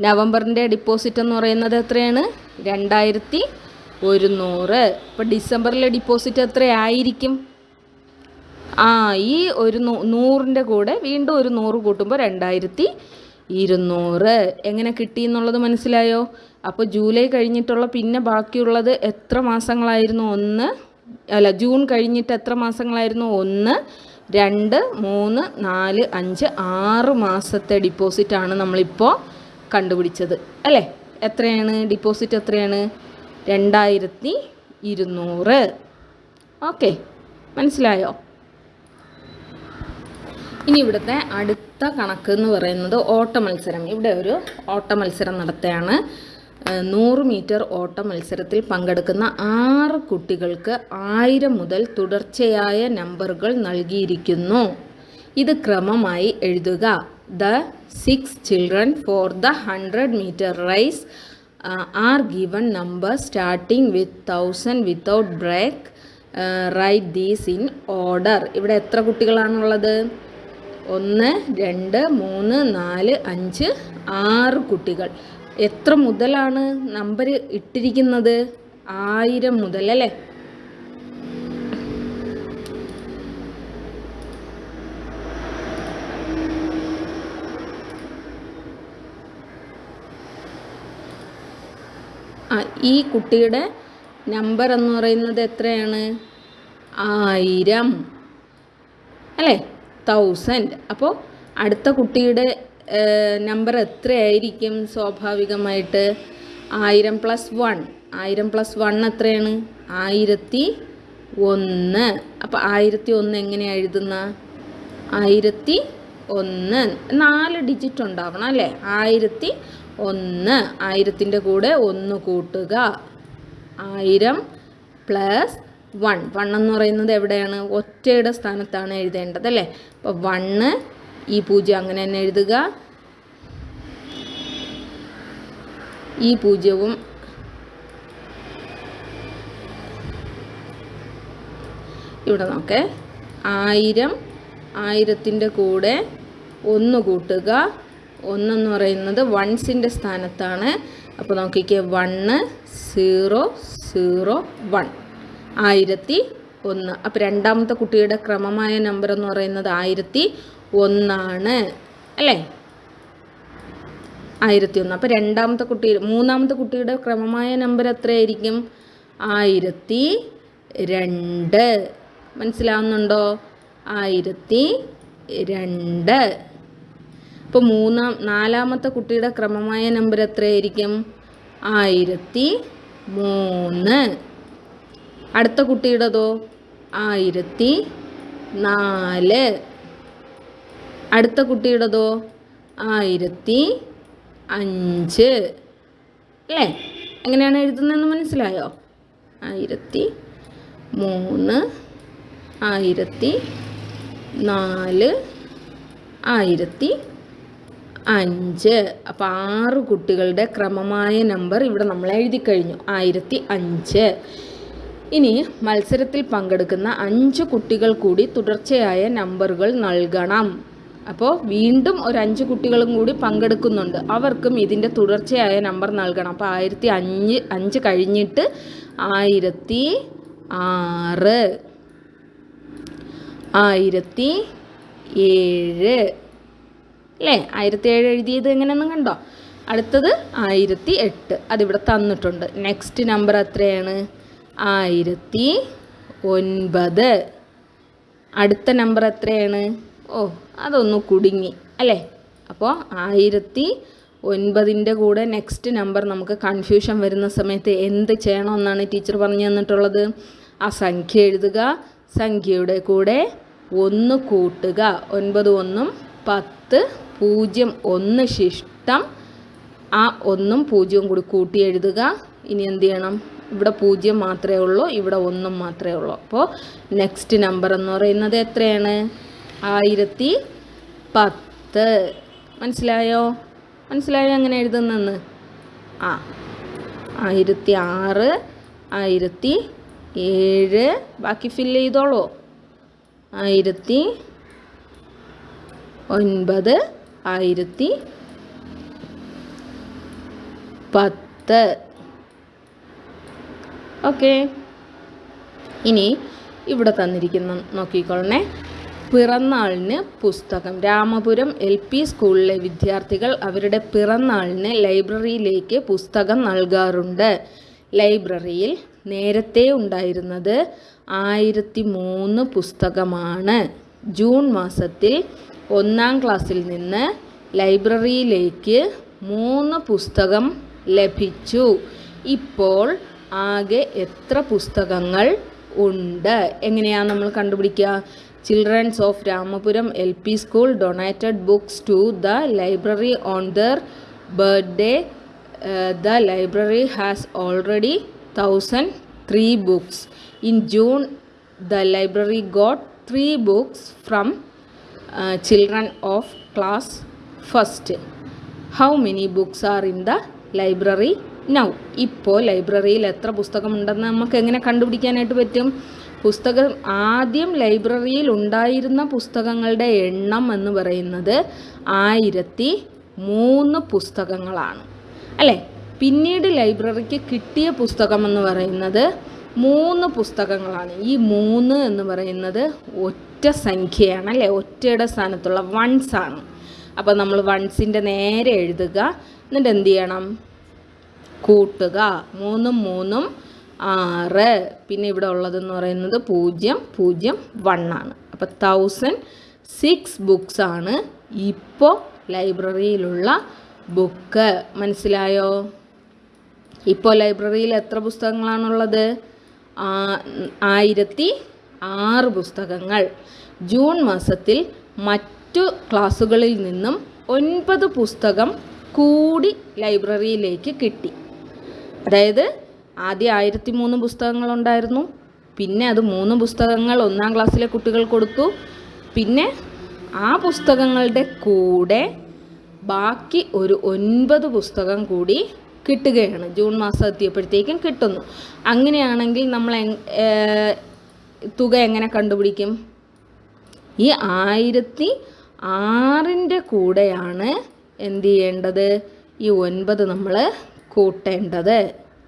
നവംബറിന്റെ ഡിപ്പോസിറ്റ് എന്ന് പറയുന്നത് എത്രയാണ്? രണ്ടായിരത്തി ഒരുന്നൂറ് ഇപ്പം ഡിസംബറിലെ ഡിപ്പോസിറ്റ് എത്രയായിരിക്കും? ആ ഈ ഒരു നൂറിന്റെ കൂടെ വീണ്ടും ഒരു നൂറ് കൂട്ടുമ്പോൾ രണ്ടായിരത്തി ഇരുന്നൂറ്. എങ്ങനെ കിട്ടി എന്നുള്ളത് മനസ്സിലായോ? അപ്പോൾ ജൂലൈ കഴിഞ്ഞിട്ടുള്ള പിന്നെ ബാക്കിയുള്ളത് എത്ര മാസങ്ങളായിരുന്നു? ഒന്ന് അല്ല ജൂൺ കഴിഞ്ഞിട്ട് എത്ര മാസങ്ങളായിരുന്നു? ഒന്ന് രണ്ട് മൂന്ന് നാല് അഞ്ച് ആറ് മാസത്തെ ഡിപ്പോസിറ്റാണ് നമ്മളിപ്പോൾ കണ്ടുപിടിച്ചത്. അല്ലേ? എത്രയാണ്? ഡിപ്പോസിറ്റ് എത്രയാണ്? രണ്ടായിരത്തി ഇരുന്നൂറ്. ഓക്കെ മനസ്സിലായോ? ഇനി ഇവിടുത്തെ അടുത്ത കണക്ക് എന്ന് പറയുന്നത് ഓട്ട മത്സരം. ഇവിടെ ഒരു ഓട്ട മത്സരം നടത്തുകയാണ്. നൂറ് മീറ്റർ ഓട്ട മത്സരത്തിൽ പങ്കെടുക്കുന്ന ആറ് കുട്ടികൾക്ക് ആയിരം മുതൽ തുടർച്ചയായ നമ്പറുകൾ നൽകിയിരിക്കുന്നു. ഇത് ക്രമമായി എഴുതുക. The six children for the hundred metre race are given number starting with thousand without break write these in order. ഇവിടെ എത്ര കുട്ടികളാണുള്ളത്? ഒന്ന് രണ്ട് മൂന്ന് നാല് അഞ്ച് ആറ് കുട്ടികൾ. എത്ര മുതലാണ് നമ്പർ ഇട്ടിരിക്കുന്നത്? ആയിരം മുതൽ അല്ലേ? ഈ കുട്ടിയുടെ നമ്പർ എന്ന് പറയുന്നത് എത്രയാണ്? ആയിരം. അല്ലേ? തൗസൻഡ് അപ്പോൾ അടുത്ത കുട്ടിയുടെ നമ്പർ എത്രയായിരിക്കും സ്വാഭാവികമായിട്ട്? ആയിരം പ്ലസ് വൺ ആയിരം പ്ലസ് വൺ എത്രയാണ്? ആയിരത്തി ഒന്ന്. അപ്പോൾ ആയിരത്തി ഒന്ന് എങ്ങനെയാണ് എഴുതുന്ന? ആയിരത്തി ഒന്ന്. നാല് ഡിജിറ്റ് ഉണ്ടാവണം അല്ലേ? ആയിരത്തി ഒന്ന്. ആയിരത്തിന്റെ കൂടെ ഒന്ന് കൂട്ടുക. ആയിരം പ്ലസ് വൺ. വൺ എന്ന് പറയുന്നത് എവിടെയാണ്? ഒറ്റയുടെ സ്ഥാനത്താണ് എഴുതേണ്ടത് അല്ലേ? അപ്പോൾ വണ്ണ് ഈ പൂജ്യം അങ്ങനെ തന്നെ എഴുതുക. ഈ പൂജ്യവും ഇവിടെ നോക്കേ. ആയിരം ആയിരത്തിന്റെ കൂടെ ഒന്ന് കൂട്ടുക. ഒന്നെന്ന് പറയുന്നത് വൺസിന്റെ സ്ഥാനത്താണ്. അപ്പോൾ നോക്കിക്കേ വണ്ണ് സീറോ സീറോ വൺ ആയിരത്തി ഒന്ന്. അപ്പോൾ രണ്ടാമത്തെ കുട്ടിയുടെ ക്രമമായ നമ്പർ എന്ന് പറയുന്നത് ആയിരത്തി ഒന്നാണ്. അല്ലേ? ആയിരത്തി ഒന്ന്. അപ്പോൾ രണ്ടാമത്തെ കുട്ടി മൂന്നാമത്തെ കുട്ടിയുടെ ക്രമമായ നമ്പർ എത്രയായിരിക്കും? ആയിരത്തി രണ്ട്. മനസ്സിലാവുന്നുണ്ടോ? ആയിരത്തി രണ്ട്. ഇപ്പോൾ മൂന്നാം നാലാമത്തെ കുട്ടിയുടെ ക്രമമായ നമ്പർ എത്രയായിരിക്കും? ആയിരത്തി മൂന്ന്. അടുത്ത കുട്ടിയുടേതോ? ആയിരത്തി നാല്. അടുത്ത കുട്ടിയുടേതോ? ആയിരത്തി അഞ്ച്. അല്ലേ? എങ്ങനെയാണ് എഴുതുന്നതെന്ന് മനസ്സിലായോ? ആയിരത്തി മൂന്ന് ആയിരത്തി നാല് ആയിരത്തി അഞ്ച്. അപ്പോൾ ആറ് കുട്ടികളുടെ ക്രമമായ നമ്പർ ഇവിടെ നമ്മൾ എഴുതി കഴിഞ്ഞു. ആയിരത്തി അഞ്ച്. ഇനി മത്സരത്തിൽ പങ്കെടുക്കുന്ന അഞ്ച് കുട്ടികൾ കൂടി തുടർച്ചയായ നമ്പറുകൾ നൽകണം. അപ്പോൾ വീണ്ടും ഒരു അഞ്ച് കുട്ടികളും കൂടി പങ്കെടുക്കുന്നുണ്ട്. അവർക്കും ഇതിന്റെ തുടർച്ചയായ നമ്പർ നൽകണം. അപ്പോൾ ആയിരത്തി അഞ്ച് അഞ്ച് കഴിഞ്ഞിട്ട് ആയിരത്തി ആറ്. ആയിരത്തി ഏഴ്. അല്ലേ? ആയിരത്തി ഏഴ് എഴുതിയത് എങ്ങനെയൊന്നും കണ്ടോ? അടുത്തത് ആയിരത്തി എട്ട് അതിവിടെ തന്നിട്ടുണ്ട്. നെക്സ്റ്റ് നമ്പർ എത്രയാണ്? ആയിരത്തി ഒൻപത് അടുത്ത നമ്പർ എത്രയാണ്? ഓ അതൊന്ന് കുടുങ്ങി. അല്ലേ? അപ്പോൾ ആയിരത്തി ഒൻപതിന്റെ കൂടെ നെക്സ്റ്റ് നമ്പർ നമുക്ക് കൺഫ്യൂഷൻ വരുന്ന സമയത്ത് എന്ത് ചെയ്യണമെന്നാണ് ടീച്ചർ പറഞ്ഞു തന്നിട്ടുള്ളത്? ആ സംഖ്യ എഴുതുക. സംഖ്യയുടെ കൂടെ ഒന്ന് കൂട്ടുക. ഒൻപത് ഒന്നും പത്ത് പൂജ്യം ഒന്ന് ശിഷ്ടം. ആ ഒന്നും പൂജ്യവും കൂടി കൂട്ടി എഴുതുക. ഇനി എന്ത് ചെയ്യണം? ഇവിടെ പൂജ്യം മാത്രമേ ഉള്ളൂ ഇവിടെ ഒന്നും മാത്രമേ ഉള്ളൂ. അപ്പോൾ നെക്സ്റ്റ് നമ്പർ എന്ന് പറയുന്നത് എത്രയാണ്? ആയിരത്തി പത്ത്. മനസ്സിലായോ? മനസ്സിലായോ അങ്ങനെ എഴുതുന്നെന്ന് ആ ആയിരത്തി ആറ് ആയിരത്തി ഏഴ്. ബാക്കി ഫില്ല് ചെയ്തോളൂ. ആയിരത്തി ഒൻപത് ആയിരത്തി പത്ത്. ഓക്കെ. ഇനി ഇവിടെ തന്നിരിക്കുന്ന നോക്കിക്കൊള്ളണേ. പിറന്നാളിന് പുസ്തകം. രാമപുരം എൽ പി സ്കൂളിലെ വിദ്യാർത്ഥികൾ അവരുടെ പിറന്നാളിന് ലൈബ്രറിയിലേക്ക് പുസ്തകം നൽകാറുണ്ട്. ലൈബ്രറിയിൽ നേരത്തെ ഉണ്ടായിരുന്നത് ആയിരത്തി മൂന്ന് പുസ്തകമാണ്. ജൂൺ മാസത്തിൽ ഒന്നാം ക്ലാസ്സിൽ നിന്ന് ലൈബ്രറിയിലേക്ക് മൂന്ന് പുസ്തകം ലഭിച്ചു. ഇപ്പോൾ ആകെ എത്ര പുസ്തകങ്ങൾ ഉണ്ട്? എങ്ങനെയാണ് നമ്മൾ കണ്ടുപിടിക്കുക? Childrens of Ramapuram L P school donated books to the library on their birthday the library has already thousand three books in June the library got three books from children of class first how many books are in the library now ഇപ്പോൾ ലൈബ്രറിയിൽ എത്ര പുസ്തകമുണ്ടെന്ന് നമുക്ക് എങ്ങനെ കണ്ടുപിടിക്കാനായിട്ട് പറ്റും? പുസ്തകം ആദ്യം ലൈബ്രറിയിൽ ഉണ്ടായിരുന്ന പുസ്തകങ്ങളുടെ എണ്ണം എന്ന് പറയുന്നത് ആയിരത്തി മൂന്ന് പുസ്തകങ്ങളാണ്. അല്ലേ? പിന്നീട് ലൈബ്രറിക്ക് കിട്ടിയ പുസ്തകം എന്ന് പറയുന്നത് മൂന്ന് പുസ്തകങ്ങളാണ്. ഈ മൂന്ന് എന്ന് പറയുന്നത് ഒറ്റ സംഖ്യയാണ് അല്ലേ? ഒറ്റയുടെ സ്ഥാനത്തുള്ള വൺസ് ആണ്. അപ്പോൾ നമ്മൾ വൺസിന്റെ നേരെ എഴുതുക. എന്നിട്ട് എന്ത് ചെയ്യണം? കൂട്ടുക. മൂന്നും മൂന്നും ആറ്. പിന്നെ ഇവിടെ ഉള്ളതെന്ന് പറയുന്നത് പൂജ്യം പൂജ്യം വൺ ആണ്. അപ്പോൾ തൗസൻഡ് സിക്സ് ബുക്സ് ആണ് ഇപ്പോൾ ലൈബ്രറിയിലുള്ള ബുക്ക് മനസ്സിലായോ? ഇപ്പോൾ ലൈബ്രറിയിൽ എത്ര പുസ്തകങ്ങളാണുള്ളത്? ആയിരത്തി ആറ് പുസ്തകങ്ങൾ. ജൂൺ മാസത്തിൽ മറ്റു ക്ലാസ്സുകളിൽ നിന്നും ഒൻപത് പുസ്തകം കൂടി ലൈബ്രറിയിലേക്ക് കിട്ടി. അതായത് ആദ്യം ആയിരത്തി മൂന്ന് പുസ്തകങ്ങളുണ്ടായിരുന്നു പിന്നെ അത് മൂന്ന് പുസ്തകങ്ങൾ ഒന്നാം ക്ലാസ്സിലെ കുട്ടികൾ കൊടുത്തു. പിന്നെ ആ പുസ്തകങ്ങളുടെ കൂടെ ബാക്കി ഒരു ഒൻപത് പുസ്തകം കൂടി കിട്ടുകയാണ്. ജൂൺ മാസം എത്തിയപ്പോഴത്തേക്കും കിട്ടുന്നു. അങ്ങനെയാണെങ്കിൽ നമ്മൾ തുക എങ്ങനെ കണ്ടുപിടിക്കും? ഈ ആയിരത്തി ആറിന്റെ കൂടെയാണ് എന്ത് ചെയ്യേണ്ടത്? ഈ ഒൻപത് നമ്മൾ കൂട്ടേണ്ടത്.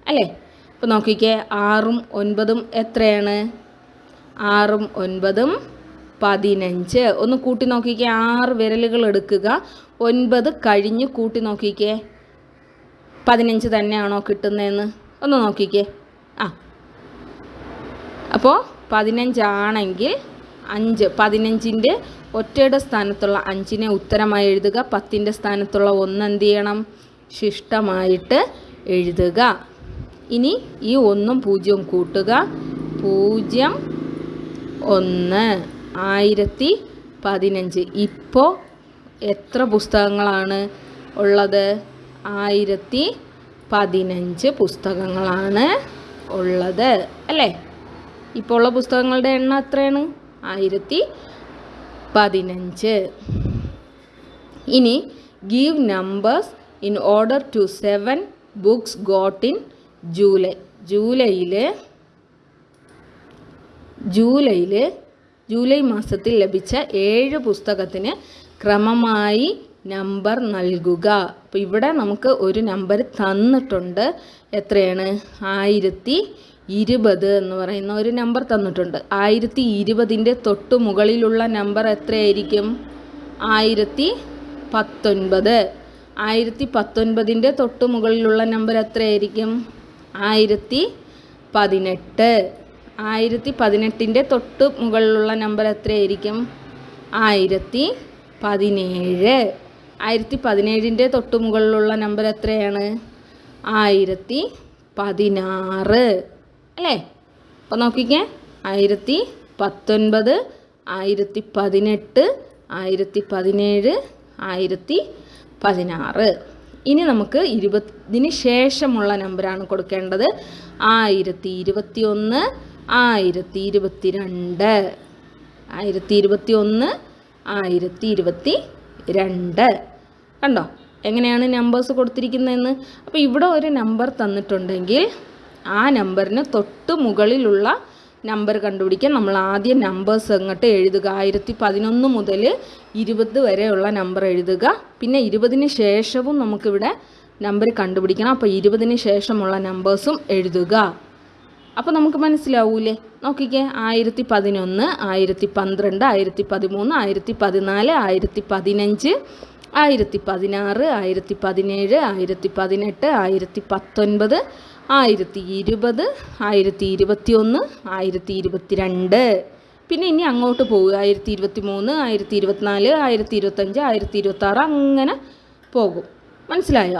അല്ലേ? അപ്പോൾ നോക്കിക്കേ ആറും ഒൻപതും എത്രയാണ്? ആറും ഒൻപതും പതിനഞ്ച്. ഒന്ന് കൂട്ടി നോക്കിക്കേ ആറ് വിരലുകൾ എടുക്കുക. ഒൻപത് കഴിഞ്ഞ് കൂട്ടി നോക്കിക്കേ പതിനഞ്ച് തന്നെയാണോ കിട്ടുന്നതെന്ന് ഒന്ന് നോക്കിക്കേ. ആ. അപ്പോൾ പതിനഞ്ചാണെങ്കിൽ അഞ്ച്. പതിനഞ്ചിന്റെ ഒറ്റയുടെ സ്ഥാനത്തുള്ള അഞ്ചിനെ ഉത്തരമായി എഴുതുക. പത്തിന്റെ സ്ഥാനത്തുള്ള ഒന്ന് എന്ത് ചെയ്യണം? ശിഷ്ടമായിട്ട് എഴുതുക. ഇനി ഈ ഒന്നും പൂജ്യവും കൂട്ടുക. പൂജ്യം ഒന്ന്. ആയിരത്തി പതിനഞ്ച്. ഇപ്പോൾ എത്ര പുസ്തകങ്ങളാണ് ഉള്ളത്? ആയിരത്തി പതിനഞ്ച് പുസ്തകങ്ങളാണ് ഉള്ളത് അല്ലേ? ഇപ്പോൾ ഉള്ള പുസ്തകങ്ങളുടെ എണ്ണം എത്രയാണ്? ആയിരത്തി പതിനഞ്ച്. ഇനി give numbers in order to seven books got in July ജൂലൈയിൽ ജൂലൈയിൽ ജൂലൈ മാസത്തിൽ ലഭിച്ച ഏഴ് പുസ്തകത്തിന് ക്രമമായി നമ്പർ നൽകുക. അപ്പോൾ ഇവിടെ നമുക്ക് ഒരു നമ്പർ തന്നിട്ടുണ്ട്. എത്രയാണ്? ആയിരത്തി ഇരുപത് എന്ന് പറയുന്ന ഒരു നമ്പർ തന്നിട്ടുണ്ട്. ആയിരത്തി ഇരുപതിന്റെ തൊട്ട് മുകളിലുള്ള നമ്പർ എത്രയായിരിക്കും? ആയിരത്തി പത്തൊൻപത്. ആയിരത്തി പത്തൊൻപതിന്റെ തൊട്ട് മുകളിലുള്ള നമ്പർ എത്രയായിരിക്കും? ആയിരത്തി പതിനെട്ട്. ആയിരത്തി പതിനെട്ടിന്റെ തൊട്ട് മുകളിലുള്ള നമ്പർ എത്രയായിരിക്കും? ആയിരത്തി പതിനേഴ്. ആയിരത്തി പതിനേഴിന്റെ തൊട്ട് മുകളിലുള്ള നമ്പർ എത്രയാണ്? ആയിരത്തി പതിനാറ് അല്ലേ? അപ്പോൾ നോക്കിക്കേ. ആയിരത്തി പത്തൊൻപത് ആയിരത്തി പതിനെട്ട് ആയിരത്തി പതിനേഴ് ആയിരത്തി പതിനാറ് ഇനി നമുക്ക് ഇരുപതിന് ശേഷമുള്ള നമ്പറാണ് കൊടുക്കേണ്ടത്. ആയിരത്തി ഇരുപത്തി ഒന്ന് ആയിരത്തി ഇരുപത്തി രണ്ട് ആയിരത്തി ഇരുപത്തി ഒന്ന് ആയിരത്തി ഇരുപത്തി രണ്ട് കണ്ടോ? എങ്ങനെയാണ് നമ്പേഴ്സ് കൊടുത്തിരിക്കുന്നതെന്ന്? അപ്പോൾ ഇവിടെ ഒരു നമ്പർ തന്നിട്ടുണ്ടെങ്കിൽ ആ നമ്പറിന് തൊട്ട് മുകളിലുള്ള നമ്പർ കണ്ടുപിടിക്കാൻ നമ്മൾ ആദ്യം നമ്പേഴ്സ് അങ്ങോട്ട് എഴുതുക? ആയിരത്തി പതിനൊന്ന് മുതൽ ഇരുപത് വരെയുള്ള നമ്പർ എഴുതുക. പിന്നെ ഇരുപതിന് ശേഷവും നമുക്കിവിടെ നമ്പർ കണ്ടുപിടിക്കണം. അപ്പോൾ ഇരുപതിന് ശേഷമുള്ള നമ്പേഴ്സും എഴുതുക. അപ്പോൾ നമുക്ക് മനസ്സിലാവൂലേ? നോക്കിക്കേ. ആയിരത്തി പതിനൊന്ന് ആയിരത്തി പന്ത്രണ്ട് ആയിരത്തി പതിമൂന്ന് ആയിരത്തി പതിനാല് ആയിരത്തി പതിനഞ്ച് ആയിരത്തി പതിനാറ് ആയിരത്തി പതിനേഴ് ആയിരത്തി പതിനെട്ട് ആയിരത്തി പത്തൊൻപത് ആയിരത്തി ഇരുപത് ആയിരത്തി ഇരുപത്തി ഒന്ന് ആയിരത്തി ഇരുപത്തി രണ്ട് പിന്നെ ഇനി അങ്ങോട്ട് പോകും ആയിരത്തി ഇരുപത്തി മൂന്ന് ആയിരത്തി ഇരുപത്തിനാല് ആയിരത്തി ഇരുപത്തഞ്ച് ആയിരത്തി ഇരുപത്താറ് അങ്ങനെ പോകും. മനസ്സിലായോ?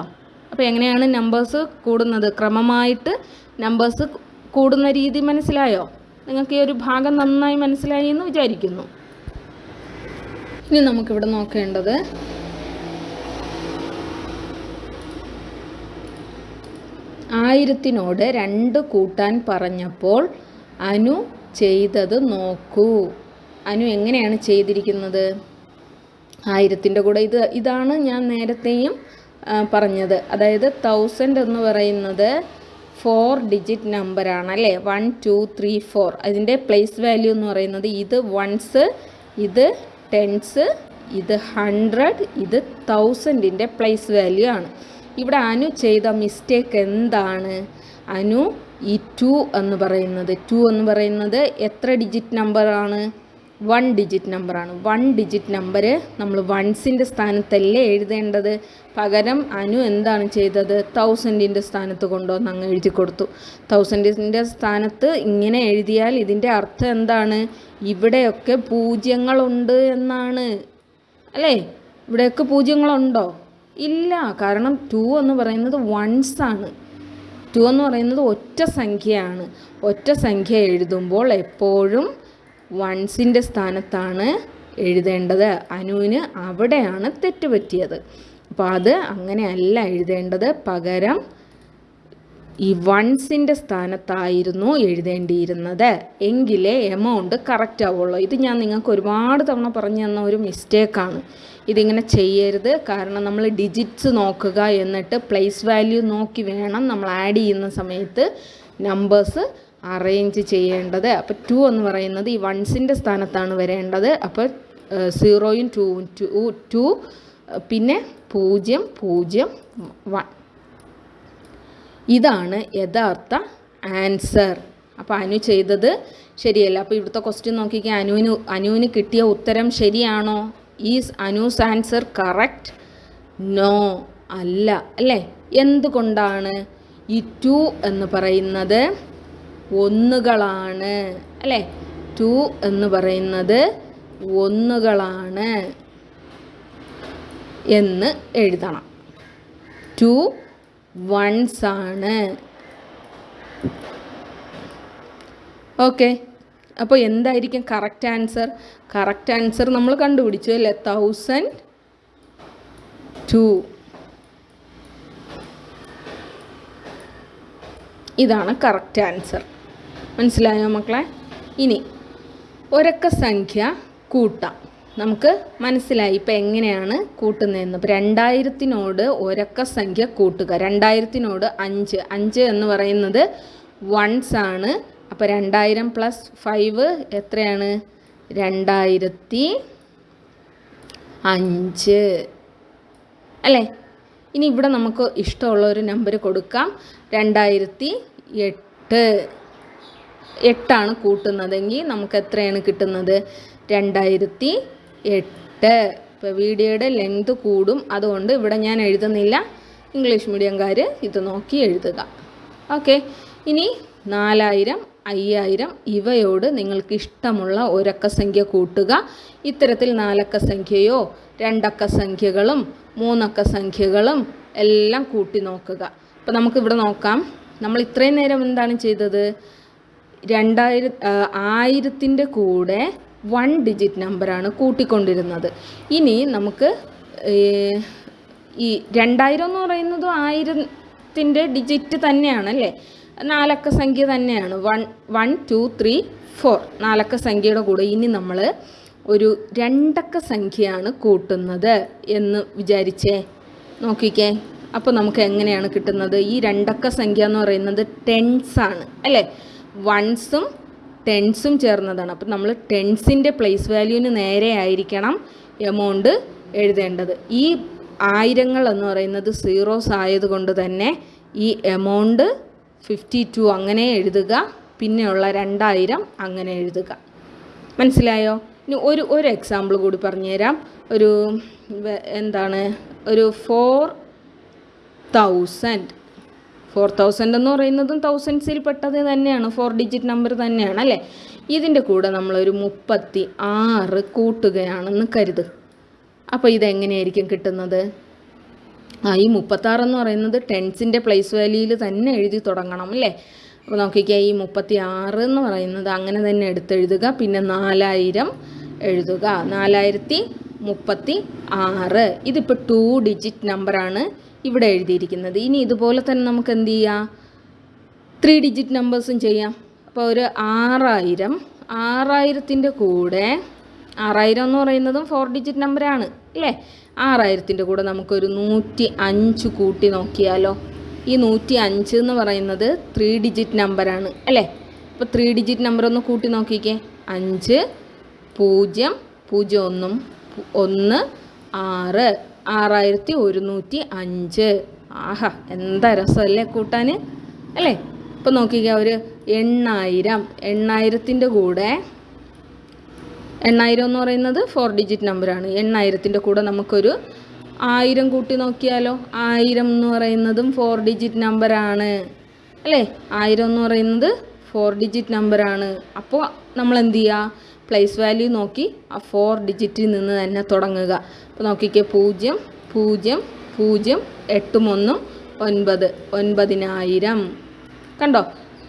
അപ്പോൾ എങ്ങനെയാണ് നമ്പേഴ്സ് കൂടുന്നത്? ക്രമമായിട്ട് നമ്പേഴ്സ് കൂടുന്ന രീതി മനസ്സിലായോ? നിങ്ങൾക്ക് ഈ ഒരു ഭാഗം നന്നായി മനസ്സിലായി എന്ന് വിചാരിക്കുന്നു. ഇനി നമുക്കിവിടെ നോക്കേണ്ടത് ആയിരത്തിനോട് രണ്ട് കൂട്ടാൻ പറഞ്ഞപ്പോൾ അനു ചെയ്തത് നോക്കൂ. അനു എങ്ങനെയാണ് ചെയ്തിരിക്കുന്നത്? ആയിരത്തിന്റെ കൂടെ ഇത് ഇതാണ് ഞാൻ നേരത്തെയും പറഞ്ഞത്. അതായത് തൗസൻഡ് എന്ന് പറയുന്നത് ഫോർ ഡിജിറ്റ് നമ്പറാണ് അല്ലേ? വൺ ടു ത്രീ ഫോർ അതിന്റെ പ്ലേസ് വാല്യൂ എന്ന് പറയുന്നത് ഇത് വൺസ് ഇത് ടെൻസ് ഇത് ഹൺഡ്രഡ് ഇത് തൗസൻഡിന്റെ പ്ലേസ് വാല്യൂ ആണ്. ഇവിടെ അനു ചെയ്ത മിസ്റ്റേക്ക് എന്താണ്? അനു ഈ ടു എന്ന് പറയുന്നത്. ടു എന്ന് പറയുന്നത് എത്ര ഡിജിറ്റ് നമ്പറാണ് വൺ ഡിജിറ്റ് നമ്പറാണ് വൺ ഡിജിറ്റ് നമ്പർ നമ്മൾ വൺസിന്റെ സ്ഥാനത്തല്ലേ എഴുതേണ്ടത്? പകരം അനു എന്താണ് ചെയ്തത്? തൗസൻഡിന്റെ സ്ഥാനത്ത് കൊണ്ടുവന്ന് അങ്ങ് എഴുതി കൊടുത്തു. തൗസൻഡിന്റെ സ്ഥാനത്ത് ഇങ്ങനെ എഴുതിയാൽ ഇതിന്റെ അർത്ഥം എന്താണ്? ഇവിടെയൊക്കെ പൂജ്യങ്ങളുണ്ട് എന്നാണ്. അല്ലേ? ഇവിടെയൊക്കെ പൂജ്യങ്ങളുണ്ടോ? ഇല്ല. കാരണം ടു എന്ന് പറയുന്നത് വൺസ് ആണ്. ടു എന്ന് പറയുന്നത് ഒറ്റ സംഖ്യയാണ്. ഒറ്റ സംഖ്യ എഴുതുമ്പോൾ എപ്പോഴും വൺസിന്റെ സ്ഥാനത്താണ് എഴുതേണ്ടത്. അനുവിന് അവിടെയാണ് തെറ്റ് പറ്റിയത് അപ്പോൾ അത് അങ്ങനെയല്ല എഴുതേണ്ടത്. പകരം ഈ വൺസിന്റെ സ്ഥാനത്തായിരുന്നു എഴുതേണ്ടിയിരുന്നത്. എങ്കിലേ എമൗണ്ട് കറക്റ്റ് ആവുള്ളൂ. ഇത് ഞാൻ നിങ്ങൾക്ക് ഒരുപാട് തവണ പറഞ്ഞു തന്ന ഒരു മിസ്റ്റേക്കാണ് ഇതിങ്ങനെ ചെയ്യരുത്. കാരണം നമ്മൾ ഡിജിറ്റ്സ് നോക്കുക എന്നിട്ട് പ്ലേസ് വാല്യൂ നോക്കി വേണം നമ്മൾ ആഡ് ചെയ്യുന്ന സമയത്ത് നമ്പേഴ്സ് അറേഞ്ച് ചെയ്യേണ്ടത്. അപ്പോൾ ടു എന്ന് പറയുന്നത് ഈ വൺസിന്റെ സ്ഥാനത്താണ് വരേണ്ടത്. അപ്പോൾ സീറോയും ടൂവും ടു ടു പിന്നെ പൂജ്യം പൂജ്യം വൺ ഇതാണ് യഥാർത്ഥ ആൻസർ അപ്പോൾ അനു ചെയ്തത് ശരിയല്ല? അപ്പോൾ ഇവിടുത്തെ ക്വസ്റ്റ്യൻ നോക്കിക്കാൻ അനുവിന് അനുവിന് കിട്ടിയ ഉത്തരം ശരിയാണോ? Is Anu's answer correct no അല്ല അല്ലേ? എന്തുകൊണ്ടാണ് ഈ ടു എന്ന് പറയുന്നത്? ഒന്നുകളാണ് അല്ലേ? ടു എന്ന് പറയുന്നത് ഒന്നുകളാണ് എന്ന് എഴുതണം. ടു വൺസ് ആണ്. ഓക്കെ അപ്പോൾ എന്തായിരിക്കും കറക്റ്റ് ആൻസർ കറക്റ്റ് ആൻസർ നമ്മൾ കണ്ടുപിടിച്ചു അല്ലേ? തൗസൻഡ് ടു ഇതാണ് കറക്റ്റ് ആൻസർ മനസ്സിലായോ മക്കളെ? ഇനി ഒരക്ക സംഖ്യ കൂട്ടാം. നമുക്ക് മനസ്സിലായി ഇപ്പം എങ്ങനെയാണ് കൂട്ടുന്നതെന്ന്. ഇപ്പം രണ്ടായിരത്തിനോട് ഒരക്ക സംഖ്യ കൂട്ടുക. രണ്ടായിരത്തിനോട് അഞ്ച്. അഞ്ച് എന്ന് പറയുന്നത് വൺസ് ആണ്. അപ്പോൾ രണ്ടായിരം പ്ലസ് ഫൈവ് എത്രയാണ്? രണ്ടായിരത്തി അഞ്ച്. അല്ലേ? ഇനി ഇവിടെ നമുക്ക് ഇഷ്ടമുള്ള ഒരു നമ്പർ കൊടുക്കാം. രണ്ടായിരത്തി എട്ട്. എട്ടാണ് കൂട്ടുന്നതെങ്കിൽ നമുക്ക് എത്രയാണ് കിട്ടുന്നത്? രണ്ടായിരത്തി എട്ട്. ഇപ്പോൾ വീഡിയോയുടെ ലെങ്ത് കൂടും. അതുകൊണ്ട് ഇവിടെ ഞാൻ എഴുതുന്നില്ല. ഇംഗ്ലീഷ് മീഡിയംകാർ ഇത് നോക്കി എഴുതുക. ഓക്കെ ഇനി നാലായിരം അയ്യായിരം. ഇവയോട് നിങ്ങൾക്ക് ഇഷ്ടമുള്ള ഒരക്ക സംഖ്യ കൂട്ടുക. ഇത്തരത്തിൽ നാലക്ക സംഖ്യയോ രണ്ടക്ക സംഖ്യകളും മൂന്നക്ക സംഖ്യകളും എല്ലാം കൂട്ടി നോക്കുക. അപ്പോൾ നമുക്കിവിടെ നോക്കാം. നമ്മൾ ഇത്രയും നേരം എന്താണ് ചെയ്തത്? രണ്ടായിര ആയിരത്തിന്റെ കൂടെ വൺ ഡിജിറ്റ് നമ്പറാണ് കൂട്ടിക്കൊണ്ടിരുന്നത്. ഇനി നമുക്ക് ഈ രണ്ടായിരം എന്ന് പറയുന്നത് ആയിരത്തിന്റെ ഡിജിറ്റ് തന്നെയാണല്ലേ? നാലക്ക സംഖ്യ തന്നെയാണ്. One one two three four നാലക്ക സംഖ്യയുടെ കൂടെ ഇനി നമ്മൾ ഒരു രണ്ടക്ക സംഖ്യയാണ് കൂട്ടുന്നത് എന്ന് വിചാരിച്ചേ. നോക്കിക്കേ. അപ്പോൾ നമുക്ക് എങ്ങനെയാണ് കിട്ടുന്നത്? ഈ രണ്ടക്ക സംഖ്യ എന്ന് പറയുന്നത് ടെൻസ് ആണ്. അല്ലേ? വൺസും ടെൻസും ചേർന്നതാണ്. അപ്പം നമ്മൾ ടെൻസിന്റെ പ്ലേസ് വാല്യൂവിന് നേരെ ആയിരിക്കണം എമൗണ്ട് എഴുതേണ്ടത്. ഈ ആയിരങ്ങൾ എന്ന് പറയുന്നത് സീറോസ് ആയതുകൊണ്ട് തന്നെ ഈ എമൗണ്ട് ഫിഫ്റ്റി ടു അങ്ങനെ എഴുതുക. പിന്നെയുള്ള രണ്ടായിരം അങ്ങനെ എഴുതുക. മനസ്സിലായോ? ഇനി ഒരു ഒരു എക്സാമ്പിൾ കൂടി പറഞ്ഞുതരാം. ഒരു എന്താണ്? ഒരു ഫോർ തൗസൻഡ് ഫോർ തൗസൻഡ് എന്ന് പറയുന്നതും തൗസൻഡ്സിൽ പെട്ടത് തന്നെയാണ്. ഫോർ ഡിജിറ്റ് നമ്പർ തന്നെയാണ് അല്ലേ? ഇതിന്റെ കൂടെ നമ്മളൊരു മുപ്പത്തി ആറ് കൂട്ടുകയാണെന്ന് കരുത്. അപ്പോൾ ഇതെങ്ങനെയായിരിക്കും കിട്ടുന്നത്? ഈ മുപ്പത്താറെന്ന് പറയുന്നത് ടെൻസിന്റെ പ്ലേസ് വാല്യൂയിൽ തന്നെ എഴുതി തുടങ്ങണം അല്ലേ? അപ്പോൾ നോക്കിക്കേ ഈ മുപ്പത്തി ആറ് എന്ന് പറയുന്നത് അങ്ങനെ തന്നെ എടുത്തെഴുതുക പിന്നെ നാലായിരം എഴുതുക. നാലായിരത്തി മുപ്പത്തി ആറ് ഇതിപ്പോൾ ടു ഡിജിറ്റ് നമ്പറാണ് ഇവിടെ എഴുതിയിരിക്കുന്നത്. ഇനി ഇതുപോലെ തന്നെ നമുക്ക് എന്ത് ചെയ്യാം? ത്രീ ഡിജിറ്റ് നമ്പേഴ്സും ചെയ്യാം. അപ്പോൾ ഒരു ആറായിരം ആറായിരത്തിന്റെ കൂടെ ആറായിരം എന്ന് പറയുന്നതും ഫോർ ഡിജിറ്റ് നമ്പറാണ് അല്ലേ? ആറായിരത്തിന്റെ കൂടെ നമുക്കൊരു നൂറ്റി അഞ്ച് കൂട്ടി നോക്കിയാലോ? ഈ നൂറ്റി അഞ്ച് എന്ന് പറയുന്നത് ത്രീ ഡിജിറ്റ് നമ്പറാണ് അല്ലേ? അപ്പോൾ ത്രീ ഡിജിറ്റ് നമ്പർ ഒന്ന് കൂട്ടി നോക്കിക്കേ. അഞ്ച് പൂജ്യം പൂജ്യം ഒന്നും ഒന്ന് ആറ് ആറായിരത്തി ഒരുന്നൂറ്റി അഞ്ച് ആഹാ എന്താ രസമല്ലേ കൂട്ടാൻ അല്ലേ? ഇപ്പം നോക്കിക്കുക ഒരു എണ്ണായിരം എണ്ണായിരത്തിന്റെ കൂടെ എണ്ണായിരം എന്ന് പറയുന്നത് ഫോർ ഡിജിറ്റ് നമ്പറാണ് എണ്ണായിരത്തിന്റെ കൂടെ നമുക്കൊരു ആയിരം കൂട്ടി നോക്കിയാലോ? ആയിരം എന്ന് പറയുന്നതും ഫോർ ഡിജിറ്റ് നമ്പറാണ് അല്ലേ? ആയിരം എന്ന് പറയുന്നത് ഫോർ ഡിജിറ്റ് നമ്പറാണ് അപ്പോൾ നമ്മൾ എന്ത് ചെയ്യുക പ്ലേസ് വാല്യൂ നോക്കി ആ ഫോർ ഡിജിറ്റിൽ നിന്ന് തന്നെ തുടങ്ങുക. അപ്പോൾ നോക്കിക്കേ പൂജ്യം പൂജ്യം പൂജ്യം എട്ടും ഒന്നും ഒൻപത്. ഒൻപതിനായിരം. കണ്ടോ?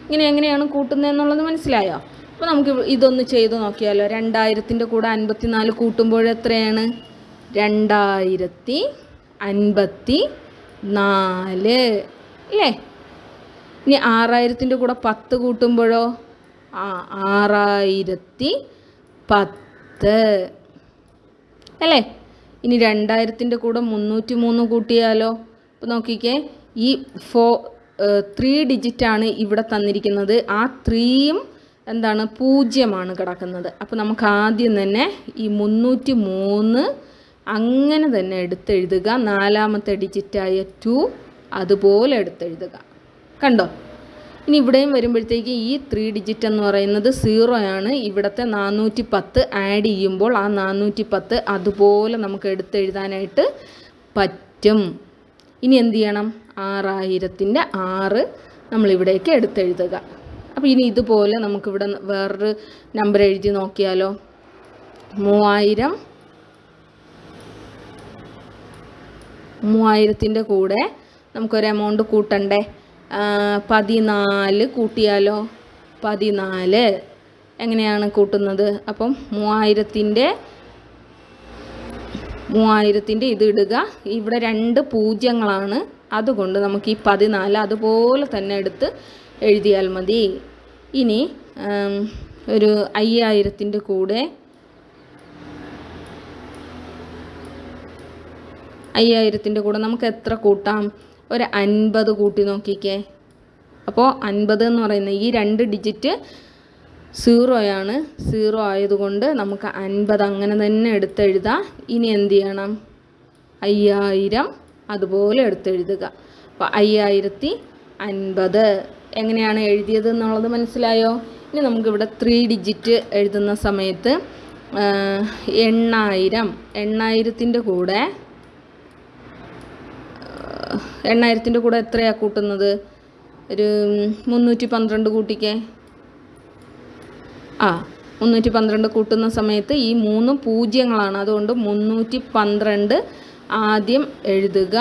ഇങ്ങനെ എങ്ങനെയാണ് കൂട്ടുന്നതെന്നുള്ളത് മനസ്സിലായോ? അപ്പോൾ നമുക്ക് ഇതൊന്ന് ചെയ്ത് നോക്കിയാലോ. രണ്ടായിരത്തിന്റെ കൂടെ അൻപത്തിനാല് കൂട്ടുമ്പോൾ എത്രയാണ്? രണ്ടായിരത്തി അൻപത്തി നാല്. അല്ലേ? ഇനി ആറായിരത്തിന്റെ കൂടെ പത്ത് കൂട്ടുമ്പോഴോ? ആ ആറായിരത്തി പത്ത്. അല്ലേ? ഇനി രണ്ടായിരത്തിന്റെ കൂടെ മുന്നൂറ്റി മൂന്ന് കൂട്ടിയാലോ? അപ്പോൾ നോക്കിക്കേ ഈ ഫോ ത്രീ ഡിജിറ്റാണ് ഇവിടെ തന്നിരിക്കുന്നത്. ആ ത്രീയും എന്താണ് പൂജ്യമാണ് കിടക്കുന്നത്. അപ്പോൾ നമുക്ക് ആദ്യം തന്നെ ഈ മുന്നൂറ്റി മൂന്ന് അങ്ങനെ തന്നെ എടുത്തെഴുതുക. നാലാമത്തെ ഡിജിറ്റായ ടു അതുപോലെ എടുത്തെഴുതുക. കണ്ടോ? ഇനി ഇവിടെയും വരുമ്പോഴത്തേക്ക് ഈ ത്രീ ഡിജിറ്റ് എന്ന് പറയുന്നത് സീറോ ആണ്. ഇവിടുത്തെ നാനൂറ്റി പത്ത് ആഡ് ചെയ്യുമ്പോൾ ആ നാനൂറ്റി പത്ത് അതുപോലെ നമുക്ക് എടുത്തെഴുതാനായിട്ട് പറ്റും. ഇനി എന്ത് ചെയ്യണം? ആറായിരത്തിന്റെ ആറ് നമ്മളിവിടേക്ക് എടുത്തെഴുതുക. അപ്പോൾ ഇനി ഇതുപോലെ നമുക്കിവിടെ വേറൊരു നമ്പർ എഴുതി നോക്കിയാലോ. മൂവായിരം. മൂവായിരത്തിന്റെ കൂടെ നമുക്കൊരു എമൗണ്ട് കൂട്ടണ്ടേ? പതിനാല് കൂട്ടിയാലോ? പതിനാല്. എങ്ങനെയാണ് കൂട്ടുന്നത്? അപ്പം മൂവായിരത്തിന്റെ മൂവായിരത്തിന്റെ ഇത് ഇടുക. ഇവിടെ രണ്ട് പൂജ്യങ്ങളാണ്. അതുകൊണ്ട് നമുക്ക് ഈ പതിനാല് അതുപോലെ തന്നെ എടുത്ത് എഴുതിയാൽ മതി. ഇനി ഒരു അയ്യായിരത്തിന്റെ കൂടെ അയ്യായിരത്തിന്റെ കൂടെ നമുക്ക് എത്ര കൂട്ടാം? ഒരു അൻപത് കൂട്ടി നോക്കിക്കേ. അപ്പോൾ അൻപത് എന്ന് പറയുന്ന ഈ രണ്ട് ഡിജിറ്റ് സീറോയാണ്. സീറോ ആയതുകൊണ്ട് നമുക്ക് അൻപത് അങ്ങനെ തന്നെ എടുത്തെഴുതാം. ഇനി എന്ത് ചെയ്യണം? അയ്യായിരം അതുപോലെ എടുത്തെഴുതുക. അപ്പോൾ അയ്യായിരത്തി അൻപത് എങ്ങനെയാണ് എഴുതിയത് എന്നുള്ളത് മനസ്സിലായോ? ഇനി നമുക്കിവിടെ ത്രീ ഡിജിറ്റ് എഴുതുന്ന സമയത്ത് എണ്ണായിരം എണ്ണായിരത്തിന്റെ കൂടെ എണ്ണായിരത്തിന്റെ കൂടെ എത്രയാണ് കൂട്ടുന്നത്? ഒരു മുന്നൂറ്റി പന്ത്രണ്ട് കൂട്ടിക്കേ. ആ മുന്നൂറ്റി പന്ത്രണ്ട് കൂട്ടുന്ന സമയത്ത് ഈ മൂന്ന് പൂജ്യങ്ങളാണ്. അതുകൊണ്ട് മുന്നൂറ്റി പന്ത്രണ്ട് ആദ്യം എഴുതുക.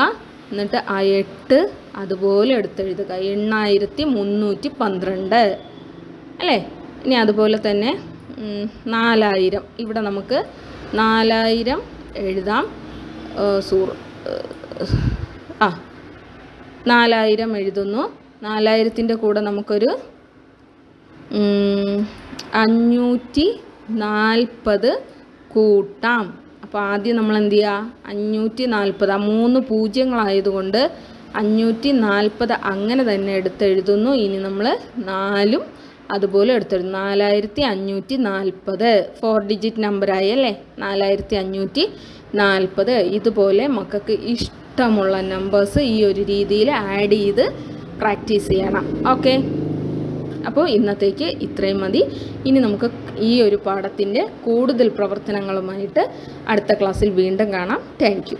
എന്നിട്ട് ആ എട്ട് അതുപോലെ എടുത്തെഴുതുക. എണ്ണായിരത്തി മുന്നൂറ്റി പന്ത്രണ്ട്. അല്ലേ? ഇനി അതുപോലെ തന്നെ നാലായിരം. ഇവിടെ നമുക്ക് നാലായിരം എഴുതാം. സൂർ ആ നാലായിരം എഴുതുന്നു. നാലായിരത്തിന്റെ കൂടെ നമുക്കൊരു അഞ്ഞൂറ്റി നാൽപ്പത് കൂട്ടാം. അപ്പോൾ ആദ്യം നമ്മൾ എന്ത് ചെയ്യുക അഞ്ഞൂറ്റി നാൽപ്പത്. ആ മൂന്ന് പൂജ്യങ്ങളായതുകൊണ്ട് അഞ്ഞൂറ്റി നാൽപ്പത് അങ്ങനെ തന്നെ എടുത്തെഴുതുന്നു. ഇനി നമ്മൾ നാലും അതുപോലെ എടുത്തെഴുതും നാലായിരത്തി അഞ്ഞൂറ്റി നാൽപ്പത്. ഫോർ ഡിജിറ്റ് നമ്പറായി അല്ലേ? നാലായിരത്തി അഞ്ഞൂറ്റി നാൽപ്പത്. ഇതുപോലെ മക്കൾക്ക് ഇഷ്ടമുള്ള നമ്പേഴ്സ് ഈ ഒരു രീതിയിൽ ആഡ് ചെയ്ത് പ്രാക്ടീസ് ചെയ്യണം. ഓക്കെ അപ്പോൾ ഇന്നത്തേക്ക് ഇത്രയും മതി. ഇനി നമുക്ക് ഈ ഒരു പാഠത്തിന്റെ കൂടുതൽ പ്രവർത്തനങ്ങളുമായിട്ട് അടുത്ത ക്ലാസ്സിൽ വീണ്ടും കാണാം. താങ്ക്